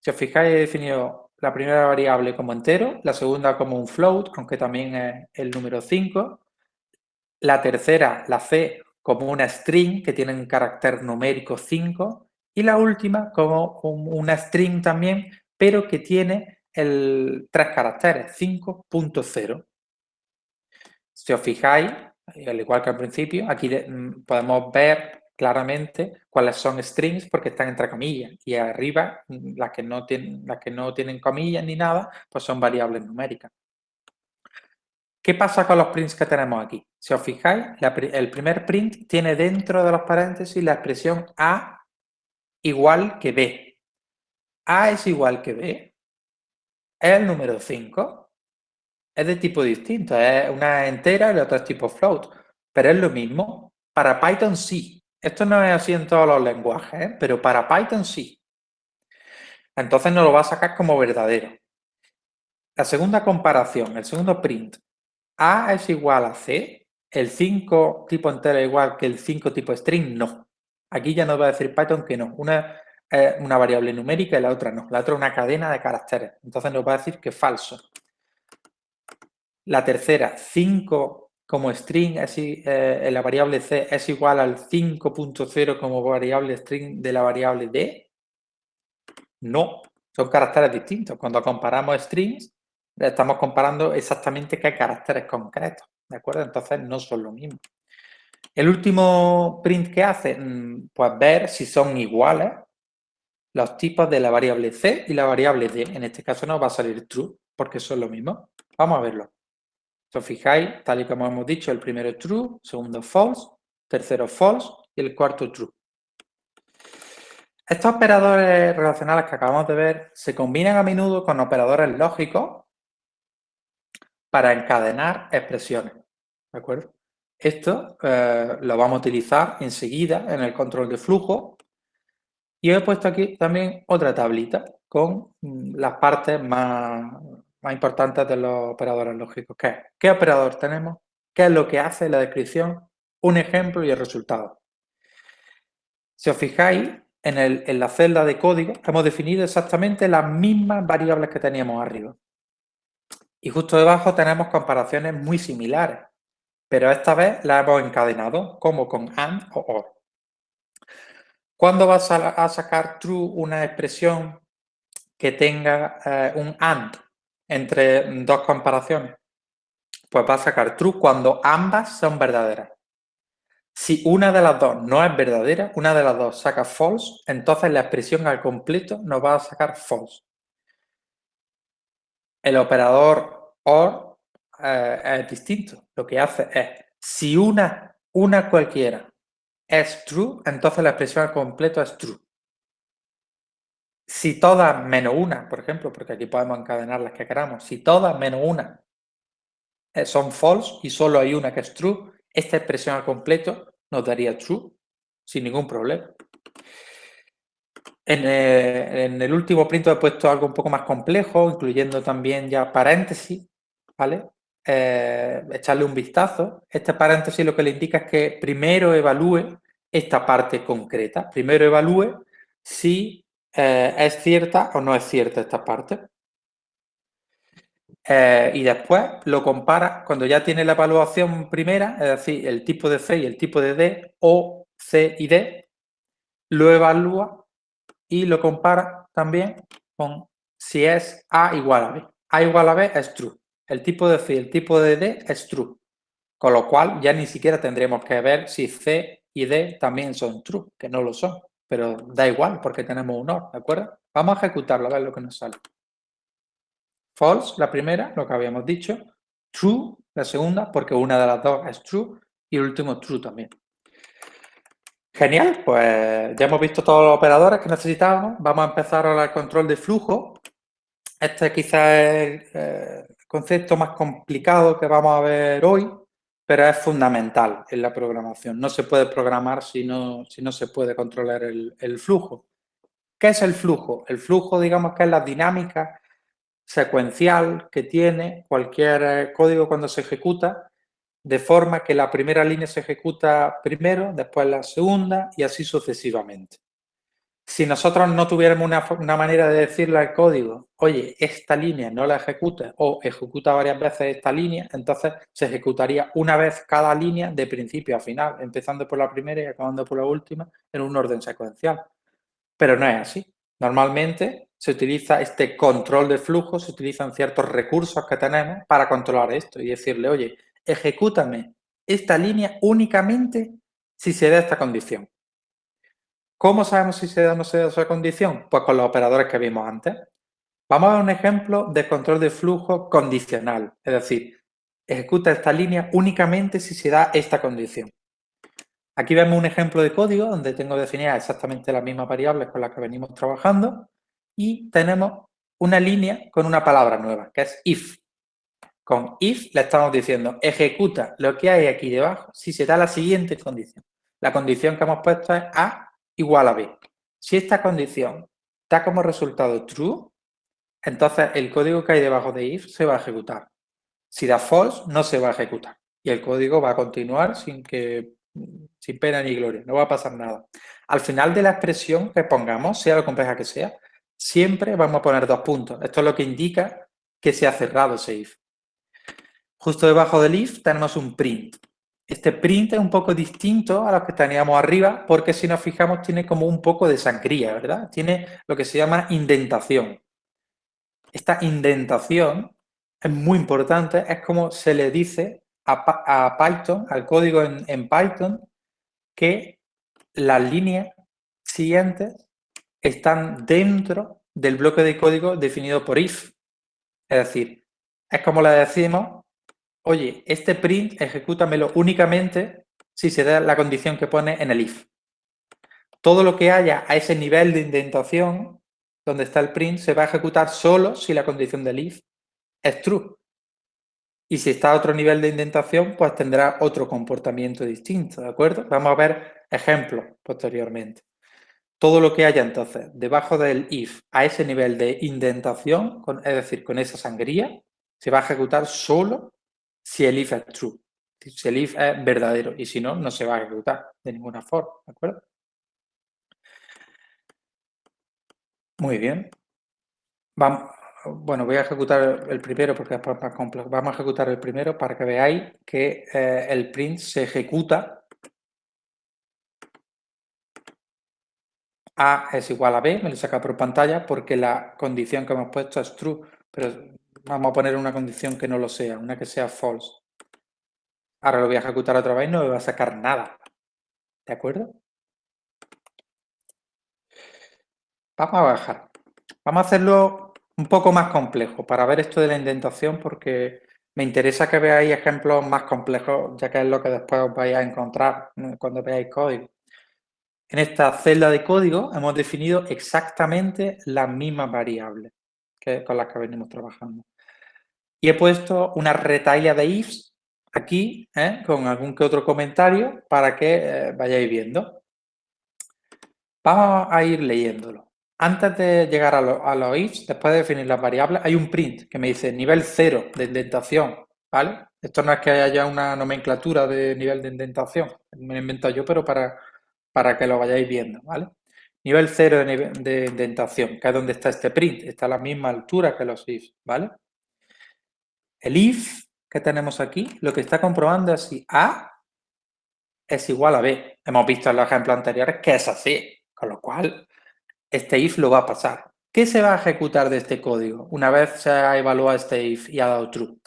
Si os fijáis, he definido la primera variable como entero, la segunda como un float, aunque también es el número 5, la tercera, la C, como una string que tiene un carácter numérico 5 y la última como una string también, pero que tiene el, tres caracteres, 5.0. Si os fijáis, al igual que al principio, aquí mm, podemos ver claramente cuáles son strings porque están entre comillas y arriba mm, las que no tienen, las que no tienen comillas ni nada, pues son variables numéricas. ¿Qué pasa con los prints que tenemos aquí? Si os fijáis, el primer print tiene dentro de los paréntesis la expresión A igual que B. A es igual que B. Es el número 5. Es de tipo distinto. Es una entera y la otra es tipo float. Pero es lo mismo. Para Python sí. Esto no es así en todos los lenguajes, ¿eh? pero para Python sí. Entonces nos lo va a sacar como verdadero. La segunda comparación, el segundo print. A es igual a C. El 5 tipo entero es igual que el 5 tipo string, no. Aquí ya nos va a decir Python que no. Una es una variable numérica y la otra no. La otra es una cadena de caracteres. Entonces nos va a decir que falso. La tercera, 5 como string eh, la variable c es igual al 5.0 como variable string de la variable d? No, son caracteres distintos. Cuando comparamos strings, estamos comparando exactamente qué caracteres concretos, ¿de acuerdo? Entonces no son lo mismo. El último print que hace, mm, pues ver si son iguales los tipos de la variable c y la variable d. En este caso no va a salir true, porque son lo mismo. Vamos a verlo. Si os fijáis, tal y como hemos dicho, el primero es true, segundo false, tercero false y el cuarto true. Estos operadores relacionales que acabamos de ver se combinan a menudo con operadores lógicos para encadenar expresiones. ¿De acuerdo? Esto eh, lo vamos a utilizar enseguida en el control de flujo. Y he puesto aquí también otra tablita con mm, las partes más, más importantes de los operadores lógicos. ¿Qué, ¿Qué operador tenemos? ¿Qué es lo que hace la descripción? Un ejemplo y el resultado. Si os fijáis, en, en la celda de código hemos definido exactamente las mismas variables que teníamos arriba. Y justo debajo tenemos comparaciones muy similares, pero esta vez las hemos encadenado como con AND o OR. ¿Cuándo vas a, sacar true una expresión que tenga eh, un AND? Entre dos comparaciones? Pues va a sacar true cuando ambas son verdaderas. Si una de las dos no es verdadera, una de las dos saca false, entonces la expresión al completo nos va a sacar false. El operador OR eh, es distinto. Lo que hace es, si una, una cualquiera es true, entonces la expresión al completo es true. Si todas menos una, por ejemplo, porque aquí podemos encadenar las que queramos, si todas menos una eh, son false y solo hay una que es true, esta expresión al completo nos daría true sin ningún problema. En, eh, en, el último print he puesto algo un poco más complejo, incluyendo también ya paréntesis, ¿vale? eh, echarle un vistazo. Este paréntesis lo que le indica es que primero evalúe esta parte concreta. Primero evalúe si eh, es cierta o no es cierta esta parte. Eh, y después lo compara cuando ya tiene la evaluación primera, es decir, el tipo de C y el tipo de D, O, C y D, lo evalúa y lo compara también con si es A igual a B. A igual a B es true. El tipo de C y el tipo de D es true. Con lo cual ya ni siquiera tendríamos que ver si C y D también son true, que no lo son. Pero da igual porque tenemos un OR, ¿de acuerdo? Vamos a ejecutarlo, a ver lo que nos sale. False, la primera, lo que habíamos dicho. True, la segunda, porque una de las dos es true. Y el último, true también. Genial, pues ya hemos visto todos los operadores que necesitábamos. Vamos a empezar ahora el control de flujo. Este quizás es el concepto más complicado que vamos a ver hoy, pero es fundamental en la programación. No se puede programar si no, si no se puede controlar el, el flujo. ¿Qué es el flujo? El flujo, digamos que es la dinámica secuencial que tiene cualquier eh, código cuando se ejecuta, de forma que la primera línea se ejecuta primero, después la segunda y así sucesivamente. Si nosotros no tuviéramos una, manera de decirle al código, oye, esta línea no la ejecute o ejecuta varias veces esta línea, entonces se ejecutaría una vez cada línea de principio a final, empezando por la primera y acabando por la última en un orden secuencial. Pero no es así. Normalmente se utiliza este control de flujo, se utilizan ciertos recursos que tenemos para controlar esto y decirle, oye, ejecútame esta línea únicamente si se da esta condición. ¿Cómo sabemos si se da o no se da esa condición? Pues con los operadores que vimos antes. Vamos a ver un ejemplo de control de flujo condicional, es decir, ejecuta esta línea únicamente si se da esta condición. Aquí vemos un ejemplo de código donde tengo definidas exactamente las mismas variables con las que venimos trabajando y tenemos una línea con una palabra nueva, que es if. Con if le estamos diciendo ejecuta lo que hay aquí debajo si se da la siguiente condición. La condición que hemos puesto es A igual a B. Si esta condición da como resultado true, entonces el código que hay debajo de if se va a ejecutar. Si da false, no se va a ejecutar. Y el código va a continuar sin, que, sin pena ni gloria, no va a pasar nada. Al final de la expresión que pongamos, sea lo compleja que sea, siempre vamos a poner dos puntos. Esto es lo que indica que se ha cerrado ese if. Justo debajo del if tenemos un print. Este print es un poco distinto a los que teníamos arriba porque si nos fijamos tiene como un poco de sangría, ¿verdad? Tiene lo que se llama indentación. Esta indentación es muy importante, es como se le dice a, Python, al código en, en Python, que las líneas siguientes están dentro del bloque de código definido por if. Es decir, es como le decimos oye, este print ejecútamelo únicamente si se da la condición que pone en el if. Todo lo que haya a ese nivel de indentación, donde está el print, se va a ejecutar solo si la condición del if es true. Y si está a otro nivel de indentación, pues tendrá otro comportamiento distinto, ¿de acuerdo? Vamos a ver ejemplos posteriormente. Todo lo que haya entonces debajo del if a ese nivel de indentación, es decir, con esa sangría, se va a ejecutar solo si el if es true, si el if es verdadero y si no, no se va a ejecutar de ninguna forma, ¿de acuerdo? Muy bien. Vamos, bueno, voy a ejecutar el primero porque es más complejo. Vamos a ejecutar el primero para que veáis que eh, el print se ejecuta A es igual a B, me lo saca por pantalla porque la condición que hemos puesto es true, pero Vamos a poner una condición que no lo sea, una que sea false. Ahora lo voy a ejecutar otra vez y no me va a sacar nada. ¿De acuerdo? Vamos a bajar. Vamos a hacerlo un poco más complejo para ver esto de la indentación porque me interesa que veáis ejemplos más complejos, ya que es lo que después os vais a encontrar cuando veáis código. En esta celda de código hemos definido exactamente las mismas variables que, con las que venimos trabajando. Y he puesto una retaila de ifs aquí, ¿eh? con algún que otro comentario, para que eh, vayáis viendo. Vamos a ir leyéndolo. Antes de llegar a, los ifs, después de definir las variables, hay un print que me dice nivel 0 de indentación, ¿vale? Esto no es que haya una nomenclatura de nivel de indentación, me lo he inventado yo, pero para, para que lo vayáis viendo, ¿vale? Nivel 0 de, de, indentación, que es donde está este print, está a la misma altura que los if, ¿vale? El if que tenemos aquí, lo que está comprobando es si A es igual a B. Hemos visto en los ejemplos anteriores que es así, con lo cual este if lo va a pasar. ¿Qué se va a ejecutar de este código una vez se ha evaluado este if y ha dado true?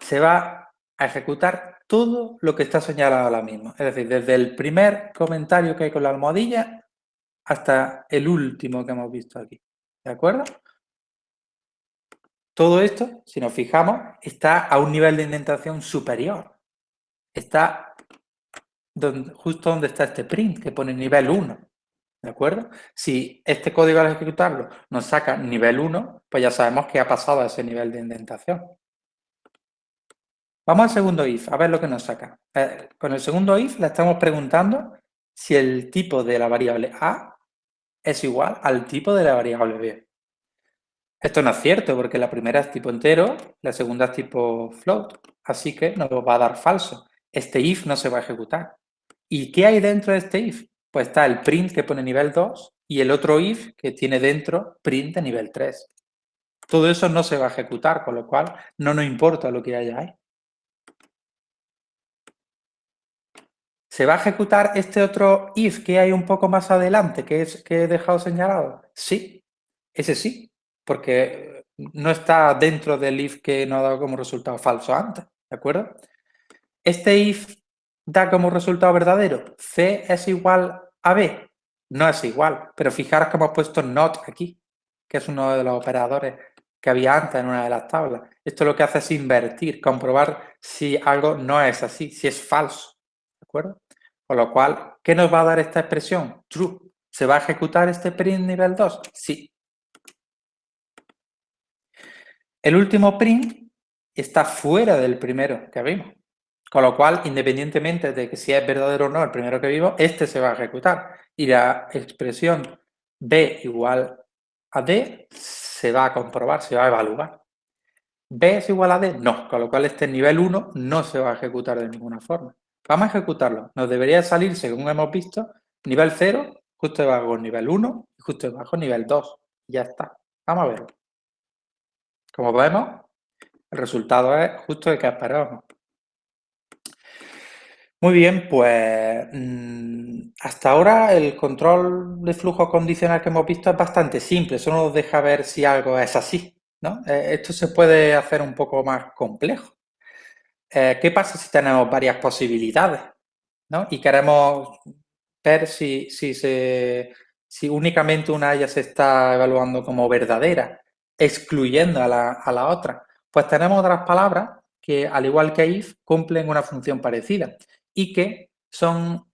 Se va a ejecutar todo lo que está señalado ahora mismo. Es decir, desde el primer comentario que hay con la almohadilla hasta el último que hemos visto aquí. ¿De acuerdo? Todo esto, si nos fijamos, está a un nivel de indentación superior. Está justo donde está este print, que pone nivel 1. ¿De acuerdo? Si este código al ejecutarlo nos saca nivel 1, pues ya sabemos que ha pasado a ese nivel de indentación. Vamos al segundo if, a ver lo que nos saca. Eh, con el segundo if le estamos preguntando si el tipo de la variable a es igual al tipo de la variable b. Esto no es cierto porque la primera es tipo entero, la segunda es tipo float, así que nos va a dar falso. Este if no se va a ejecutar. ¿Y qué hay dentro de este if? Pues está el print que pone nivel 2 y el otro if que tiene dentro print de nivel 3. Todo eso no se va a ejecutar, con lo cual no nos importa lo que haya ahí. ¿Se va a ejecutar este otro if que hay un poco más adelante, que, es, que he dejado señalado? Sí, ese sí, porque no está dentro del if que no ha dado como resultado falso antes, ¿de acuerdo? Este if da como resultado verdadero, C es igual a B. No es igual, pero fijaros que hemos puesto not aquí, que es uno de los operadores que había antes en una de las tablas. Esto lo que hace es invertir, comprobar si algo no es así, si es falso. ¿De acuerdo? Con lo cual, ¿qué nos va a dar esta expresión? True. ¿Se va a ejecutar este print nivel 2? Sí. El último print está fuera del primero que vimos. Con lo cual, independientemente de que si es verdadero o no el primero que vivo, este se va a ejecutar. Y la expresión B igual a D se va a comprobar, se va a evaluar. ¿B es igual a D? No, con lo cual este nivel 1 no se va a ejecutar de ninguna forma. Vamos a ejecutarlo. Nos debería salir, según hemos visto, nivel 0, justo debajo nivel 1 y justo debajo nivel 2. Ya está. Vamos a verlo. Como vemos, el resultado es justo el que esperábamos. Muy bien, pues mm, hasta ahora el control de flujo condicional que hemos visto es bastante simple, solo nos deja ver si algo es así. ¿no? Eh, esto se puede hacer un poco más complejo. Eh, ¿Qué pasa si tenemos varias posibilidades ¿no? y queremos ver si, si, si únicamente una de ellas se está evaluando como verdadera, excluyendo a la, a la otra? Pues tenemos otras palabras que, al igual que if, cumplen una función parecida y que son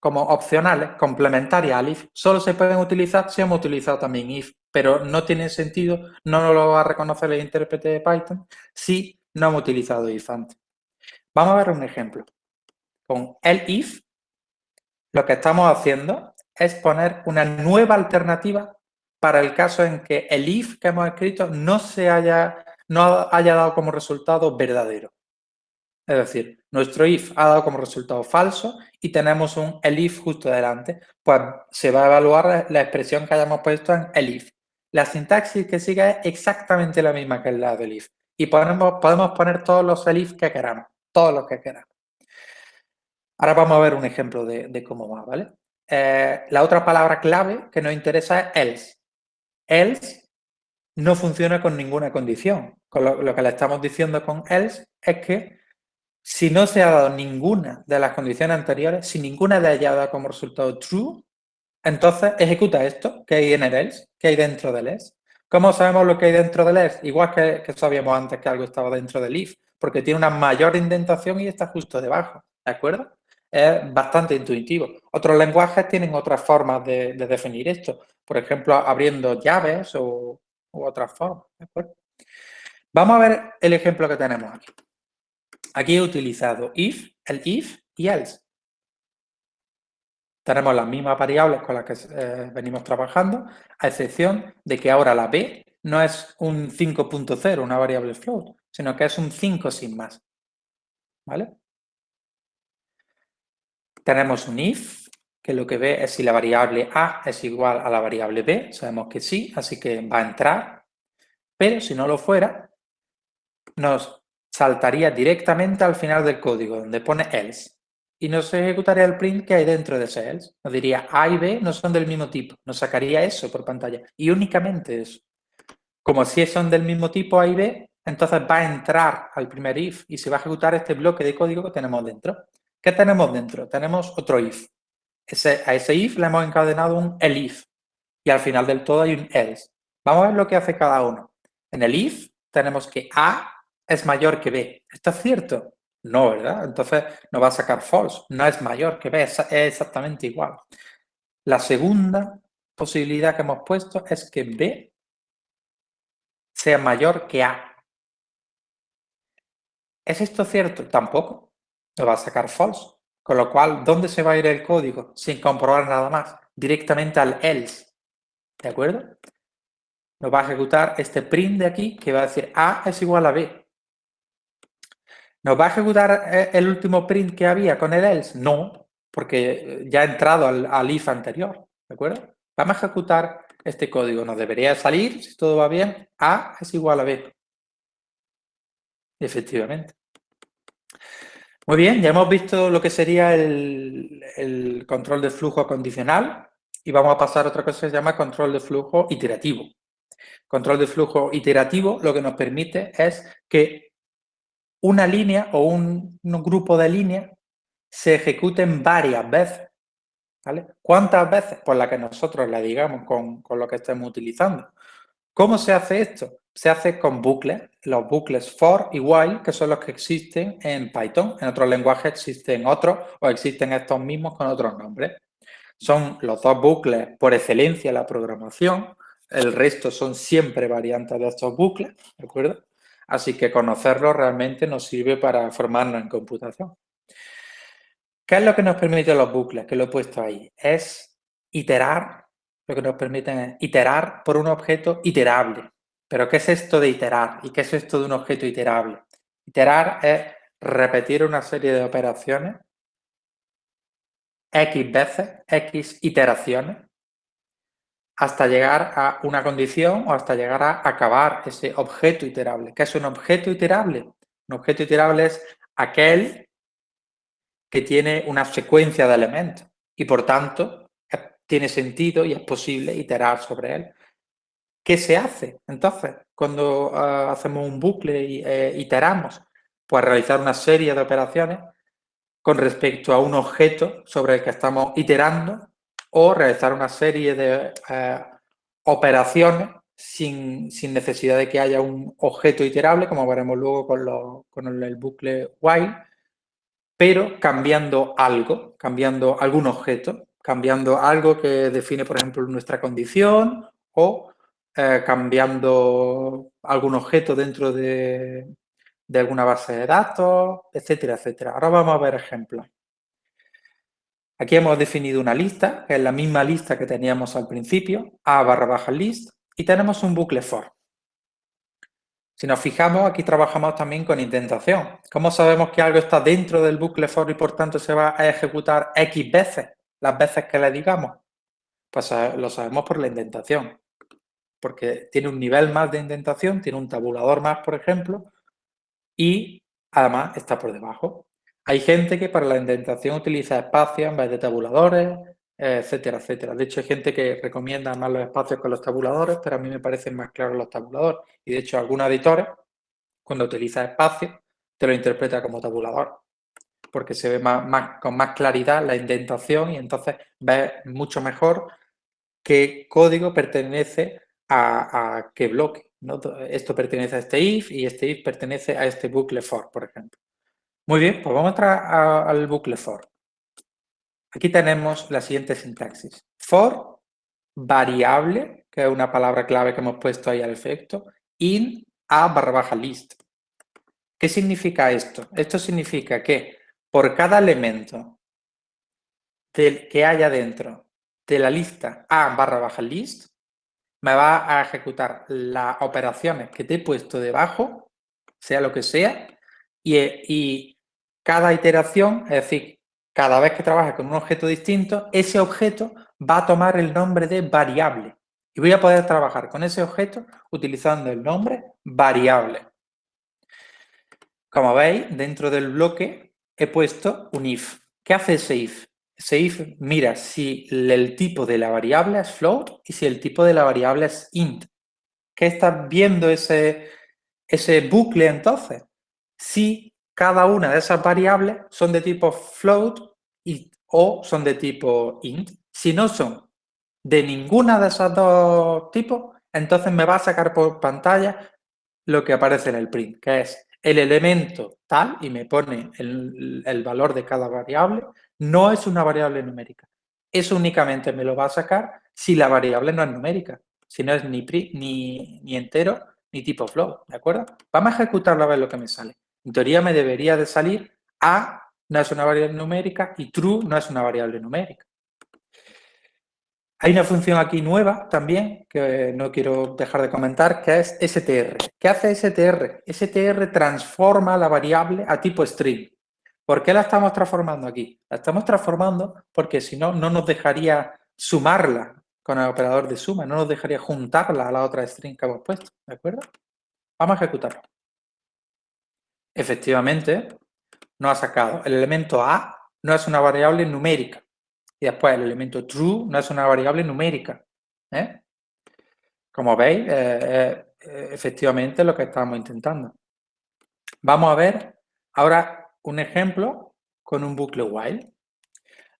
como opcionales, complementarias al if. Solo se pueden utilizar si hemos utilizado también if, pero no tiene sentido, no lo va a reconocer el intérprete de Python si no hemos utilizado if antes. Vamos a ver un ejemplo. Con el if, lo que estamos haciendo es poner una nueva alternativa para el caso en que el if que hemos escrito no, se haya, no haya dado como resultado verdadero. Es decir, nuestro if ha dado como resultado falso y tenemos un elif justo delante. Pues se va a evaluar la expresión que hayamos puesto en elif. La sintaxis que sigue es exactamente la misma que la del if. Y podemos, podemos poner todos los elif que queramos, todos los que queramos. Ahora vamos a ver un ejemplo de, cómo va, ¿vale? Eh, la otra palabra clave que nos interesa es else. Else no funciona con ninguna condición. Con lo que le estamos diciendo con else es que si no se ha dado ninguna de las condiciones anteriores, si ninguna de ellas dado como resultado true, entonces ejecuta esto que hay en el else, que hay dentro del else. ¿Cómo sabemos lo que hay dentro del else? Igual que, sabíamos antes que algo estaba dentro del if, porque tiene una mayor indentación y está justo debajo, ¿de acuerdo? Es bastante intuitivo. Otros lenguajes tienen otras formas de, definir esto, por ejemplo, abriendo llaves o, u otras formas. Vamos a ver el ejemplo que tenemos aquí. Aquí he utilizado if, el if y else. Tenemos las mismas variables con las que eh, venimos trabajando, a excepción de que ahora la b no es un 5.0, una variable float, sino que es un 5 sin más. ¿Vale? Tenemos un if, que lo que ve es si la variable a es igual a la variable b, sabemos que sí, así que va a entrar, pero si no lo fuera, nos saltaría directamente al final del código, donde pone else, y nos ejecutaría el print que hay dentro de ese else. Nos diría A y B no son del mismo tipo, nos sacaría eso por pantalla, y únicamente eso. Como si son del mismo tipo A y B, entonces va a entrar al primer if y se va a ejecutar este bloque de código que tenemos dentro. ¿Qué tenemos dentro? Tenemos otro if. A ese if le hemos encadenado un elif y al final del todo hay un else. Vamos a ver lo que hace cada uno. En el if tenemos que A es mayor que B. ¿Esto es cierto? No, ¿verdad? Entonces nos va a sacar false. No es mayor que B, es exactamente igual. La segunda posibilidad que hemos puesto es que B sea mayor que A. ¿Es esto cierto? Tampoco. Nos va a sacar false. Con lo cual, ¿dónde se va a ir el código? Sin comprobar nada más. Directamente al else. ¿De acuerdo? Nos va a ejecutar este print de aquí que va a decir A es igual a B. ¿Nos va a ejecutar eh, el último print que había con el else? No, porque ya ha entrado al if anterior. ¿De acuerdo? Vamos a ejecutar este código. Nos debería salir, si todo va bien, A es igual a B. Efectivamente. Muy bien, ya hemos visto lo que sería el, control de flujo condicional y vamos a pasar a otra cosa que se llama control de flujo iterativo. Control de flujo iterativo lo que nos permite es que una línea o un, grupo de líneas se ejecuten varias veces. ¿vale? ¿Cuántas veces? Pues la que nosotros le digamos con, con lo que estemos utilizando. ¿Cómo se hace esto? Se hace con bucles, los bucles for y while, que son los que existen en Python. En otros lenguajes existen otros o existen estos mismos con otros nombres. Son los dos bucles por excelencia en la programación. El resto son siempre variantes de estos bucles, ¿de acuerdo? Así que conocerlos realmente nos sirve para formarnos en computación. ¿Qué es lo que nos permiten los bucles? Que lo he puesto ahí. Es iterar lo que nos permite iterar por un objeto iterable. ¿Pero qué es esto de iterar? ¿Y qué es esto de un objeto iterable? Iterar es repetir una serie de operaciones X veces, X iteraciones, hasta llegar a una condición o hasta llegar a acabar ese objeto iterable. ¿Qué es un objeto iterable? Un objeto iterable es aquel que tiene una secuencia de elementos y por tanto tiene sentido y es posible iterar sobre él. ¿Qué se hace entonces cuando ah, hacemos un bucle y eh, iteramos? Pues realizar una serie de operaciones con respecto a un objeto sobre el que estamos iterando o realizar una serie de eh, operaciones sin, necesidad de que haya un objeto iterable, como veremos luego con, con el bucle while, pero cambiando algo, cambiando algún objeto cambiando algo que define, por ejemplo, nuestra condición o eh, cambiando algún objeto dentro de, alguna base de datos, etcétera, etcétera. Ahora vamos a ver ejemplos. Aquí hemos definido una lista, que es la misma lista que teníamos al principio, a barra baja list, y tenemos un bucle for. Si nos fijamos, aquí trabajamos también con indentación. ¿Cómo sabemos que algo está dentro del bucle for y por tanto se va a ejecutar X veces? las veces que le digamos? Pues lo sabemos por la indentación, porque tiene un nivel más de indentación, tiene un tabulador más, por ejemplo, y además está por debajo. Hay gente que para la indentación utiliza espacios en vez de tabuladores, etcétera, etcétera. De hecho, hay gente que recomienda más los espacios con los tabuladores, pero a mí me parecen más claros los tabuladores. Y de hecho, algunos editores, cuando utiliza espacios, te lo interpreta como tabulador porque se ve más, con más claridad la indentación y entonces ves mucho mejor qué código pertenece a, qué bloque. Esto pertenece a este if y este if pertenece a este bucle for, por ejemplo. Muy bien, pues vamos a al bucle for. Aquí tenemos la siguiente sintaxis. For, variable, que es una palabra clave que hemos puesto ahí al efecto, in a barra baja list. ¿Qué significa esto? Esto significa que por cada elemento que haya dentro de la lista A barra baja list, me va a ejecutar las operaciones que te he puesto debajo sea lo que sea, y, cada iteración, es decir, cada vez que trabajes con un objeto distinto, ese objeto va a tomar el nombre de variable. Y voy a poder trabajar con ese objeto utilizando el nombre variable. Como veis, dentro del bloque he puesto un if. ¿Qué hace ese if? If mira si el tipo de la variable es float y si el tipo de la variable es int. ¿Qué está viendo ese, ese bucle entonces? Si cada una de esas variables son de tipo float y, o son de tipo int. Si no son de ninguna de esos dos tipos, entonces me va a sacar por pantalla lo que aparece en el print, que es el elemento tal, y me pone el, valor de cada variable, no es una variable numérica. Eso únicamente me lo va a sacar si la variable no es numérica, si no es ni, ni, ni entero ni tipo float, ¿de acuerdo? Vamos a ejecutarlo a ver lo que me sale. En teoría me debería de salir A no es una variable numérica y true no es una variable numérica. Hay una función aquí nueva también, que no quiero dejar de comentar, que es str. ¿Qué hace str? str transforma la variable a tipo string. ¿Por qué la estamos transformando aquí? La estamos transformando porque si no, no nos dejaría sumarla con el operador de suma, no nos dejaría juntarla a la otra string que hemos puesto, ¿de acuerdo? Vamos a ejecutarlo. Efectivamente, no ha sacado. El elemento A no es una variable numérica. Y después el elemento true no es una variable numérica. ¿eh? Como veis, eh, eh, efectivamente lo que estamos intentando. Vamos a ver ahora un ejemplo con un bucle while.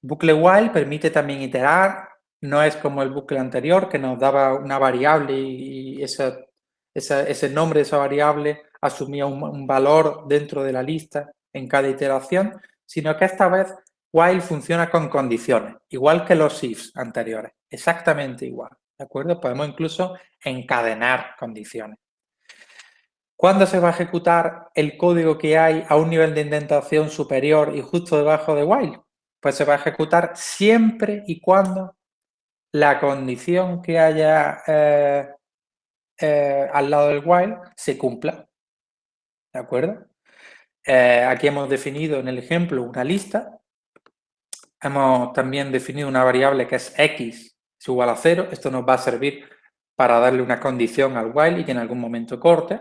Bucle while permite también iterar, no es como el bucle anterior que nos daba una variable y ese, ese nombre de esa variable asumía un valor dentro de la lista en cada iteración, sino que esta vez while funciona con condiciones, igual que los ifs anteriores, exactamente igual, ¿de acuerdo? Podemos incluso encadenar condiciones. ¿Cuándo se va a ejecutar el código que hay a un nivel de indentación superior y justo debajo de while? Pues se va a ejecutar siempre y cuando la condición que haya eh, eh, al lado del while se cumpla. ¿De acuerdo? Eh, aquí hemos definido en el ejemplo una lista Hemos también definido una variable que es x es igual a 0. Esto nos va a servir para darle una condición al while y que en algún momento corte.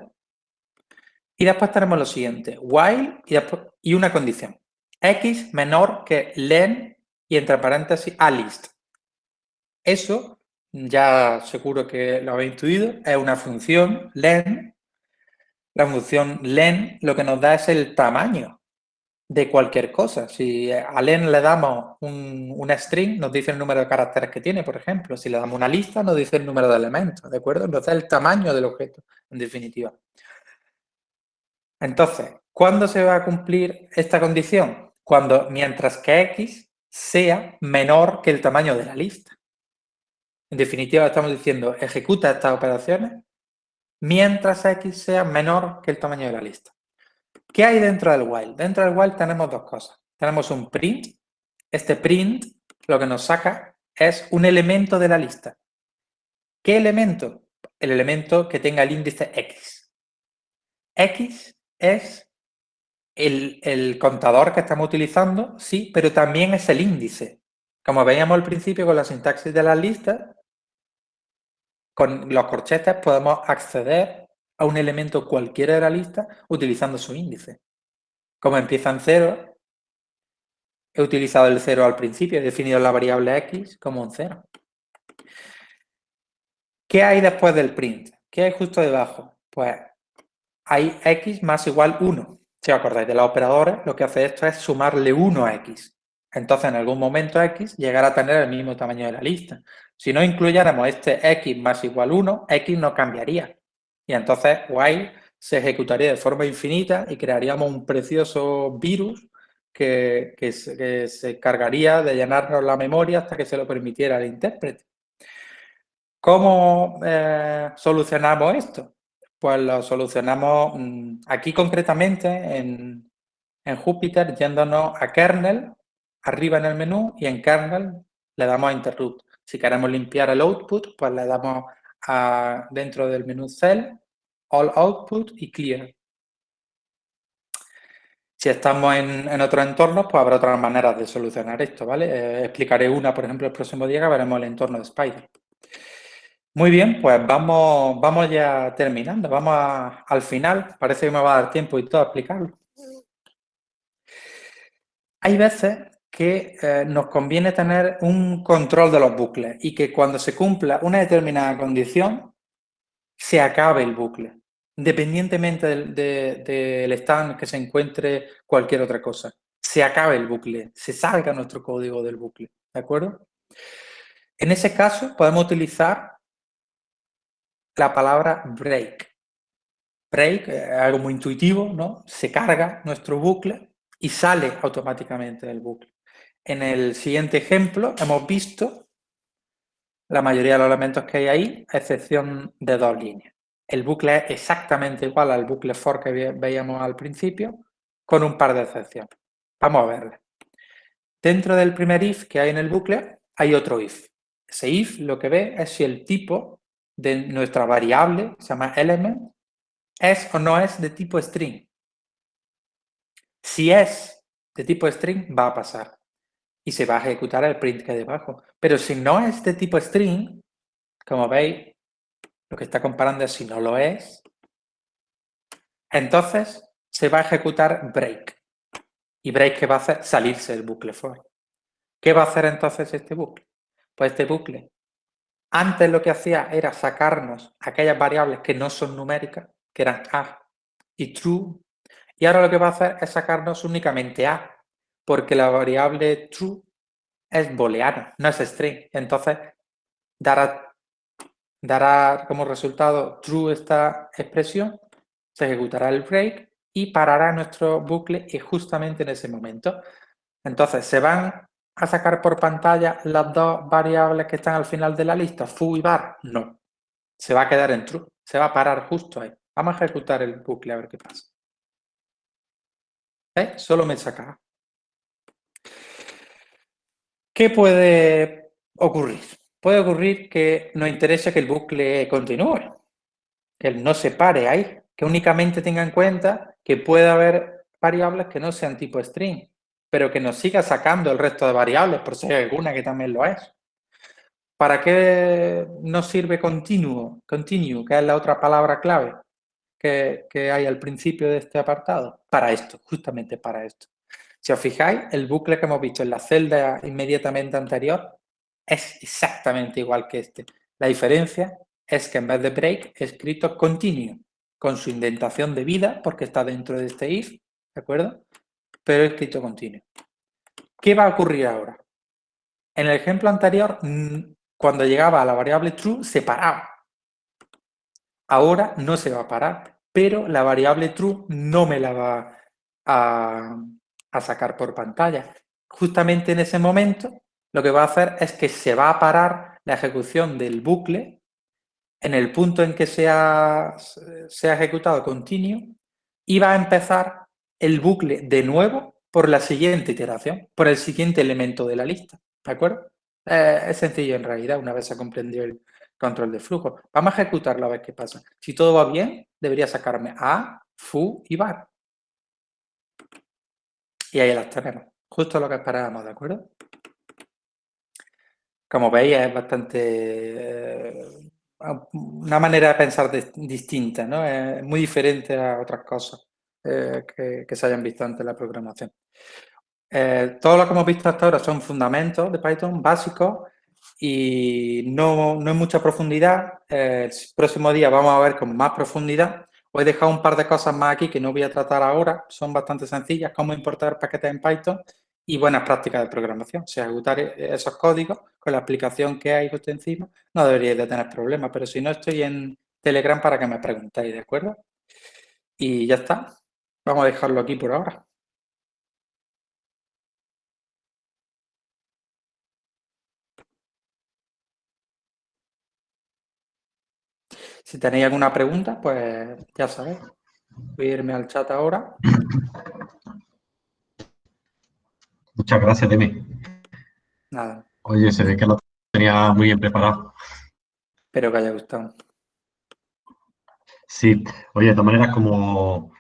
Y después tenemos lo siguiente, while y, y una condición. x menor que len y entre paréntesis a list. Eso, ya seguro que lo habéis intuido, es una función len. La función len lo que nos da es el tamaño de cualquier cosa. Si a len le damos un, una string, nos dice el número de caracteres que tiene, por ejemplo. Si le damos una lista, nos dice el número de elementos, ¿de acuerdo? Entonces, el tamaño del objeto, en definitiva. Entonces, ¿cuándo se va a cumplir esta condición? Cuando, mientras que x sea menor que el tamaño de la lista. En definitiva, estamos diciendo, ejecuta estas operaciones mientras x sea menor que el tamaño de la lista. ¿Qué hay dentro del while? Dentro del while tenemos dos cosas. Tenemos un print. Este print lo que nos saca es un elemento de la lista. ¿Qué elemento? El elemento que tenga el índice x. x es el, el, contador que estamos utilizando, sí, pero también es el índice. Como veíamos al principio con la sintaxis de las listas, con los corchetes podemos acceder a un elemento cualquiera de la lista utilizando su índice. Como empieza en cero, he utilizado el cero al principio, he definido la variable x como un cero. ¿Qué hay después del print? ¿Qué hay justo debajo? Pues hay x más igual 1. Si os acordáis de los operadores, lo que hace esto es sumarle 1 a x. Entonces, en algún momento x llegará a tener el mismo tamaño de la lista. Si no incluyéramos este x más igual 1, x no cambiaría. Y entonces while se ejecutaría de forma infinita y crearíamos un precioso virus que, se, cargaría de llenarnos la memoria hasta que se lo permitiera el intérprete. ¿Cómo eh, solucionamos esto? Pues lo solucionamos mm, aquí concretamente en, en Jupyter yéndonos a kernel, arriba en el menú y en kernel le damos a interrupt. Si queremos limpiar el output, pues le damos dentro del menú Cell, All Output y Clear. Si estamos en, otro entorno, pues habrá otras maneras de solucionar esto, ¿vale? Eh, explicaré una, por ejemplo, el próximo día que veremos el entorno de Spider. Muy bien, pues vamos, vamos ya terminando, vamos al final. Parece que me va a dar tiempo y todo a explicarlo. Hay veces que eh, nos conviene tener un control de los bucles y que cuando se cumpla una determinada condición, se acabe el bucle independientemente del, estado en que se encuentre cualquier otra cosa. Se acabe el bucle, se salga nuestro código del bucle, ¿de acuerdo? En ese caso podemos utilizar la palabra break. Break es algo muy intuitivo, ¿no? Se carga nuestro bucle y sale automáticamente del bucle. En el siguiente ejemplo hemos visto la mayoría de los elementos que hay ahí, a excepción de dos líneas. El bucle es exactamente igual al bucle for que veíamos al principio, con un par de excepciones. Vamos a verle. Dentro del primer if que hay en el bucle, hay otro if. Ese if lo que ve es si el tipo de nuestra variable, se llama element, es o no es de tipo string. Si es de tipo string, va a pasar. Y se va a ejecutar el print que hay debajo. Pero si no es de tipo string, como veis, lo que está comparando es si no lo es. Entonces se va a ejecutar break. ¿Y break qué va a hacer? Salirse del bucle for. ¿Qué va a hacer entonces este bucle? Pues este bucle, antes lo que hacía era sacarnos aquellas variables que no son numéricas, que eran a y true, y ahora lo que va a hacer es sacarnos únicamente a, porque la variable true es booleana, no es string. Entonces dará dará como resultado true esta expresión, se ejecutará el break y parará nuestro bucle justamente en ese momento. Entonces, ¿se van a sacar por pantalla las dos variables que están al final de la lista, foo y bar? No. Se va a quedar en true. Se va a parar justo ahí. Vamos a ejecutar el bucle a ver qué pasa. ¿Eh? Solo me saca. ¿Qué puede ocurrir? puede ocurrir que nos interese que el bucle continúe, que no se pare ahí, que únicamente tenga en cuenta que puede haber variables que no sean tipo string, pero que nos siga sacando el resto de variables, por si hay alguna que también lo es. ¿Para qué nos sirve continuo, continue, que es la otra palabra clave que, hay al principio de este apartado? Para esto, justamente para esto. Si os fijáis, el bucle que hemos visto en la celda inmediatamente anterior es exactamente igual que este. La diferencia es que en vez de break he escrito continue, con su indentación de vida, porque está dentro de este if, ¿de acuerdo? Pero escrito continue. ¿Qué va a ocurrir ahora? En el ejemplo anterior, mm, cuando llegaba a la variable true, se paraba. Ahora no se va a parar, pero la variable true no me la va a, a sacar por pantalla. Justamente en ese momento lo que va a hacer es que se va a parar la ejecución del bucle en el punto en que se ha, ejecutado continuo y va a empezar el bucle de nuevo por la siguiente iteración, por el siguiente elemento de la lista. ¿De acuerdo? Eh, es sencillo en realidad, una vez se comprendió el control de flujo. Vamos a ejecutarlo a ver qué pasa. Si todo va bien, debería sacarme A, FU y VAR. Y ahí las tenemos. Justo lo que esperábamos, ¿de acuerdo? como veis, es bastante eh, una manera de pensar distinta, ¿no? Es muy diferente a otras cosas eh, que, se hayan visto antes en la programación. Eh, todo lo que hemos visto hasta ahora son fundamentos de Python básicos y no, no hay mucha profundidad. el próximo día vamos a ver con más profundidad. Os he dejado un par de cosas más aquí que no voy a tratar ahora, son bastante sencillas, cómo importar paquetes en Python y buenas prácticas de programación. Si ejecutar esos códigos con la aplicación que hay justo encima, no deberíais de tener problemas, pero si no, estoy en Telegram para que me preguntéis, ¿de acuerdo? Y ya está. Vamos a dejarlo aquí por ahora. Si tenéis alguna pregunta, pues ya sabéis. Voy a irme al chat ahora. Muchas gracias, Demi. Nada. Oye, se ve que lo tenía muy bien preparado. Espero que haya gustado. Sí. Oye, de todas maneras, como,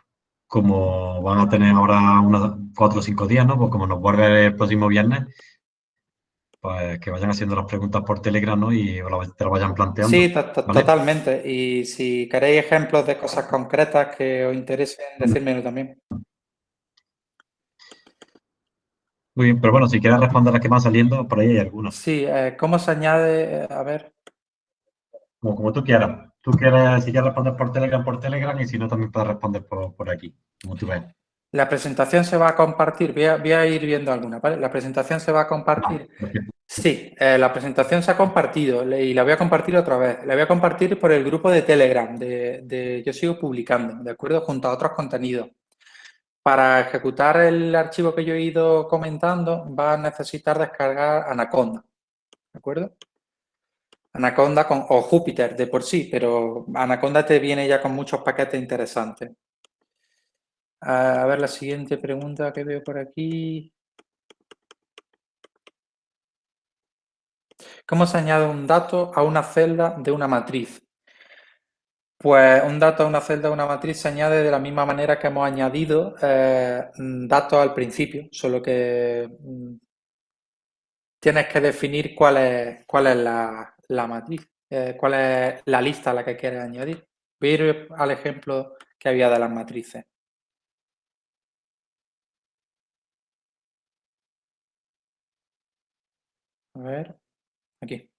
como van a tener ahora unos cuatro o cinco días, ¿no? Pues como nos vuelve el próximo viernes, pues que vayan haciendo las preguntas por Telegram, ¿no? Y te lo vayan planteando. Sí, totalmente. Y si queréis ejemplos de cosas concretas que os interesen, decírmelo también. Muy bien, pero bueno, si quieres responder las que van saliendo, por ahí hay algunas. Sí, eh, ¿cómo se añade? A ver. Como, como tú quieras. Tú quieres, si quieres responder por Telegram, por Telegram, y si no, también puedes responder por, aquí, como tú ves. La presentación se va a compartir, voy a, ir viendo alguna, ¿vale? La presentación se va a compartir. sí, eh, la presentación se ha compartido y la voy a compartir otra vez. La voy a compartir por el grupo de Telegram, de, de Yo Sigo Publicando, ¿de acuerdo? Junto a otros contenidos. Para ejecutar el archivo que yo he ido comentando, va a necesitar descargar Anaconda, ¿de acuerdo? Anaconda con, o Júpiter de por sí, pero Anaconda te viene ya con muchos paquetes interesantes. A ver la siguiente pregunta que veo por aquí. ¿Cómo se añade un dato a una celda de una matriz? Pues un dato a una celda de una matriz se añade de la misma manera que hemos añadido eh, datos al principio, solo que mm, tienes que definir cuál es, cuál es la, matriz, eh, cuál es la lista a la que quieres añadir. Voy a ir al ejemplo que había de las matrices. A ver, aquí.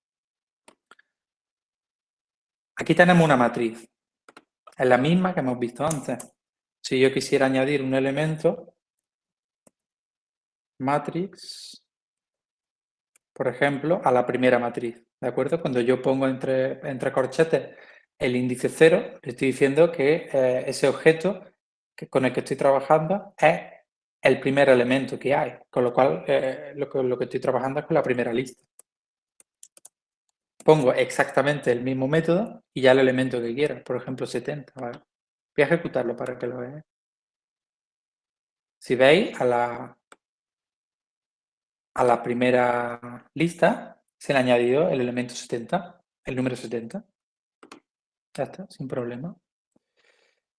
Aquí tenemos una matriz. Es la misma que hemos visto antes. Si yo quisiera añadir un elemento, matrix, por ejemplo, a la primera matriz. ¿De acuerdo? Cuando yo pongo entre, entre corchetes el índice 0, estoy diciendo que eh, ese objeto que, con el que estoy trabajando es el primer elemento que hay. Con lo cual, eh, lo, que, lo que estoy trabajando es con la primera lista pongo exactamente el mismo método y ya el elemento que quiera, por ejemplo 70. Voy a ejecutarlo para que lo veáis. Si veis, a la, a la primera lista se le añadido el elemento 70, el número 70. Ya está, sin problema.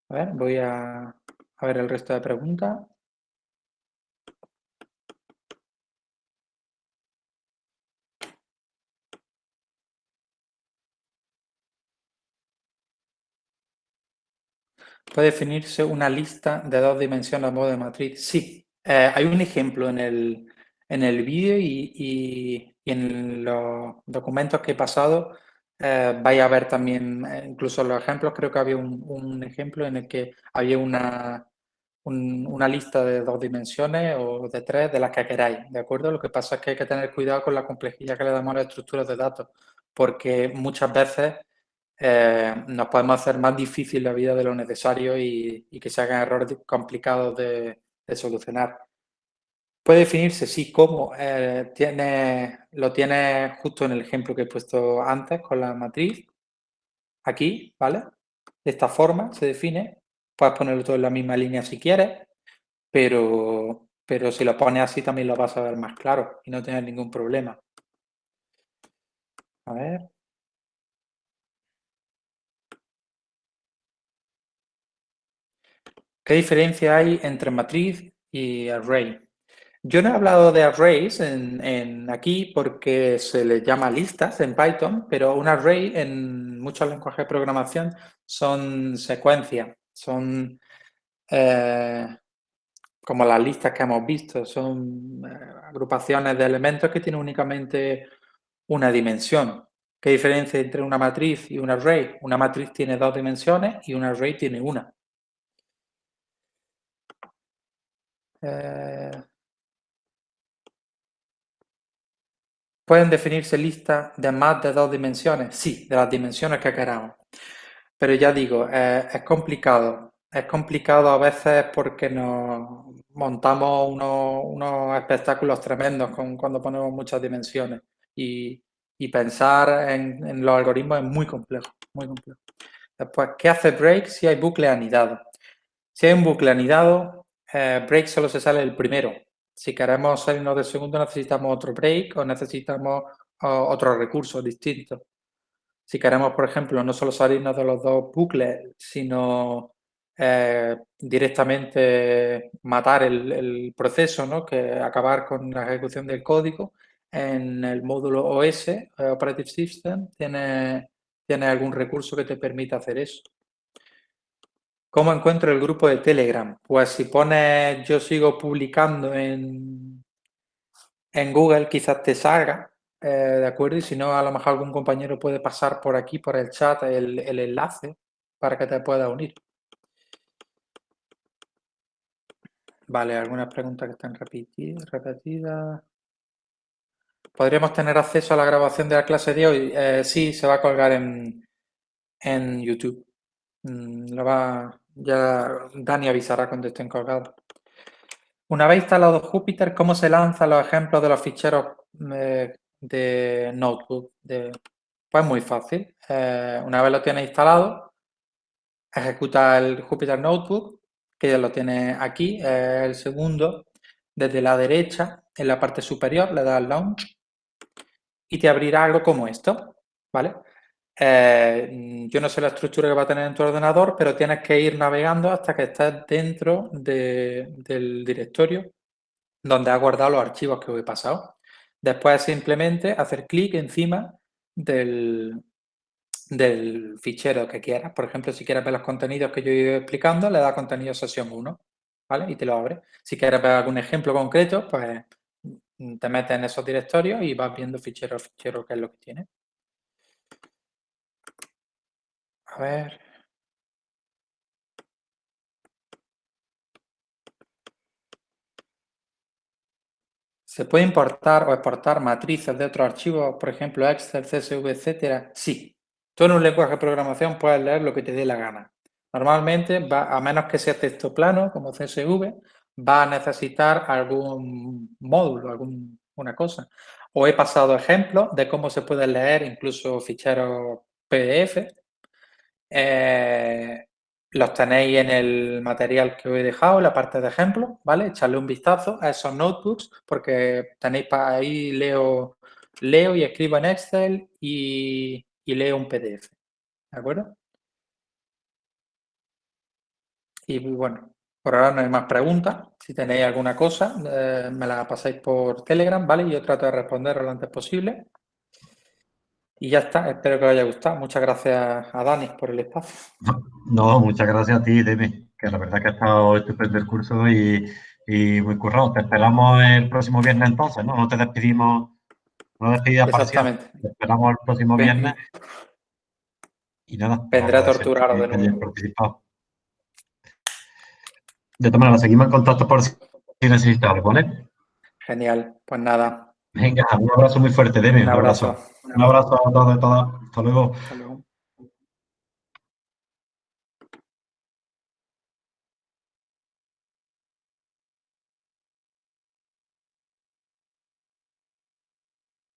A ver, voy a, a ver el resto de preguntas. ¿Puede definirse una lista de dos dimensiones a modo de matriz? Sí. Eh, hay un ejemplo en el, en el vídeo y, en los documentos que he pasado eh, vais a ver también, eh, incluso los ejemplos, creo que había un, ejemplo en el que había una, una lista de dos dimensiones o de tres de las que queráis, ¿de acuerdo? Lo que pasa es que hay que tener cuidado con la complejidad que le damos a las estructuras de datos, porque muchas veces eh, nos podemos hacer más difícil la vida de lo necesario y, que se hagan errores complicados de, solucionar. Puede definirse, sí, cómo. Eh, tiene, lo tiene justo en el ejemplo que he puesto antes con la matriz. Aquí, ¿vale? De esta forma se define. Puedes ponerlo todo en la misma línea si quieres, pero, pero si lo pones así también lo vas a ver más claro y no tener ningún problema. A ver. ¿Qué diferencia hay entre matriz y array? Yo no he hablado de arrays en, aquí porque se les llama listas en Python, pero un array en muchos lenguajes de programación son secuencias, son eh, como las listas que hemos visto, son eh, agrupaciones de elementos que tienen únicamente una dimensión. ¿Qué diferencia entre una matriz y un array? Una matriz tiene dos dimensiones y un array tiene una. Eh, ¿Pueden definirse listas de más de dos dimensiones? Sí, de las dimensiones que queramos. Pero ya digo, eh, es complicado. Es complicado a veces porque nos montamos unos, espectáculos tremendos cuando ponemos muchas dimensiones. Y, pensar en, los algoritmos es muy complejo, muy complejo. Después, ¿qué hace break si hay bucle anidado? Si hay un bucle anidado, eh, break solo se sale el primero. Si queremos salirnos del segundo necesitamos otro break o necesitamos otro recurso distinto. Si queremos, por ejemplo, no solo salirnos de los dos bucles, sino eh, directamente matar el, proceso, ¿no? que acabar con la ejecución del código. En el módulo OS, eh, Operative System, tiene, tiene algún recurso que te permita hacer eso. ¿Cómo encuentro el grupo de Telegram? Pues si pones yo sigo publicando en, en Google, quizás te salga, eh, ¿de acuerdo? Y si no, a lo mejor algún compañero puede pasar por aquí, por el chat, el, el enlace para que te pueda unir. Vale, algunas preguntas que están repetidas. ¿Podríamos tener acceso a la grabación de la clase de hoy? Eh, sí, se va a colgar en, en YouTube. Mm, lo va, ya Dani avisará cuando estén colgados. Una vez instalado Jupyter, ¿cómo se lanzan los ejemplos de los ficheros eh, de Notebook? pues muy fácil. Eh, una vez lo tienes instalado, ejecuta el Jupyter Notebook que ya lo tiene aquí, el segundo, desde la derecha, en la parte superior, le das Launch y te abrirá algo como esto, ¿vale? Eh, yo no sé la estructura que va a tener en tu ordenador, pero tienes que ir navegando hasta que estés dentro del directorio donde has guardado los archivos que os he pasado. Después simplemente hacer clic encima del, fichero que quieras. Por ejemplo, si quieres ver los contenidos que yo he ido explicando, le da contenido sesión 1, ¿vale? Y te lo abre. Si quieres ver algún ejemplo concreto, pues te metes en esos directorios y vas viendo fichero a fichero qué es lo que tiene. A ver... ¿Se puede importar o exportar matrices de otros archivos, por ejemplo, Excel, CSV, etcétera? Sí, Tú en un lenguaje de programación puedes leer lo que te dé la gana. Normalmente, va, a menos que sea texto plano, como CSV, va a necesitar algún módulo, alguna cosa. O he pasado ejemplos de cómo se puede leer incluso ficheros PDF. Eh, los tenéis en el material que os he dejado, en la parte de ejemplos, ¿vale? Echarle un vistazo a esos notebooks porque tenéis para ahí, leo, leo y escribo en Excel y leo un PDF. ¿De acuerdo? Y bueno, por ahora no hay más preguntas. Si tenéis alguna cosa, eh, me la pasáis por Telegram, ¿vale? Yo trato de responder lo antes posible. Y ya está, espero que os haya gustado. Muchas gracias a Dani por el espacio. No, muchas gracias a ti, Demi, que la verdad que ha estado estupendo el curso y, y muy currado. Te esperamos el próximo viernes entonces, ¿no? No te despedimos una despedida Exactamente. esperamos el próximo viernes. Y nada. Vendré a torturar de nuevo. De todas maneras, seguimos en contacto por si necesitas algo, ¿vale? Genial. Pues nada. Venga, un abrazo muy fuerte, Demi. Un abrazo. Un abrazo, a todos y todas. Hasta luego. Hasta luego.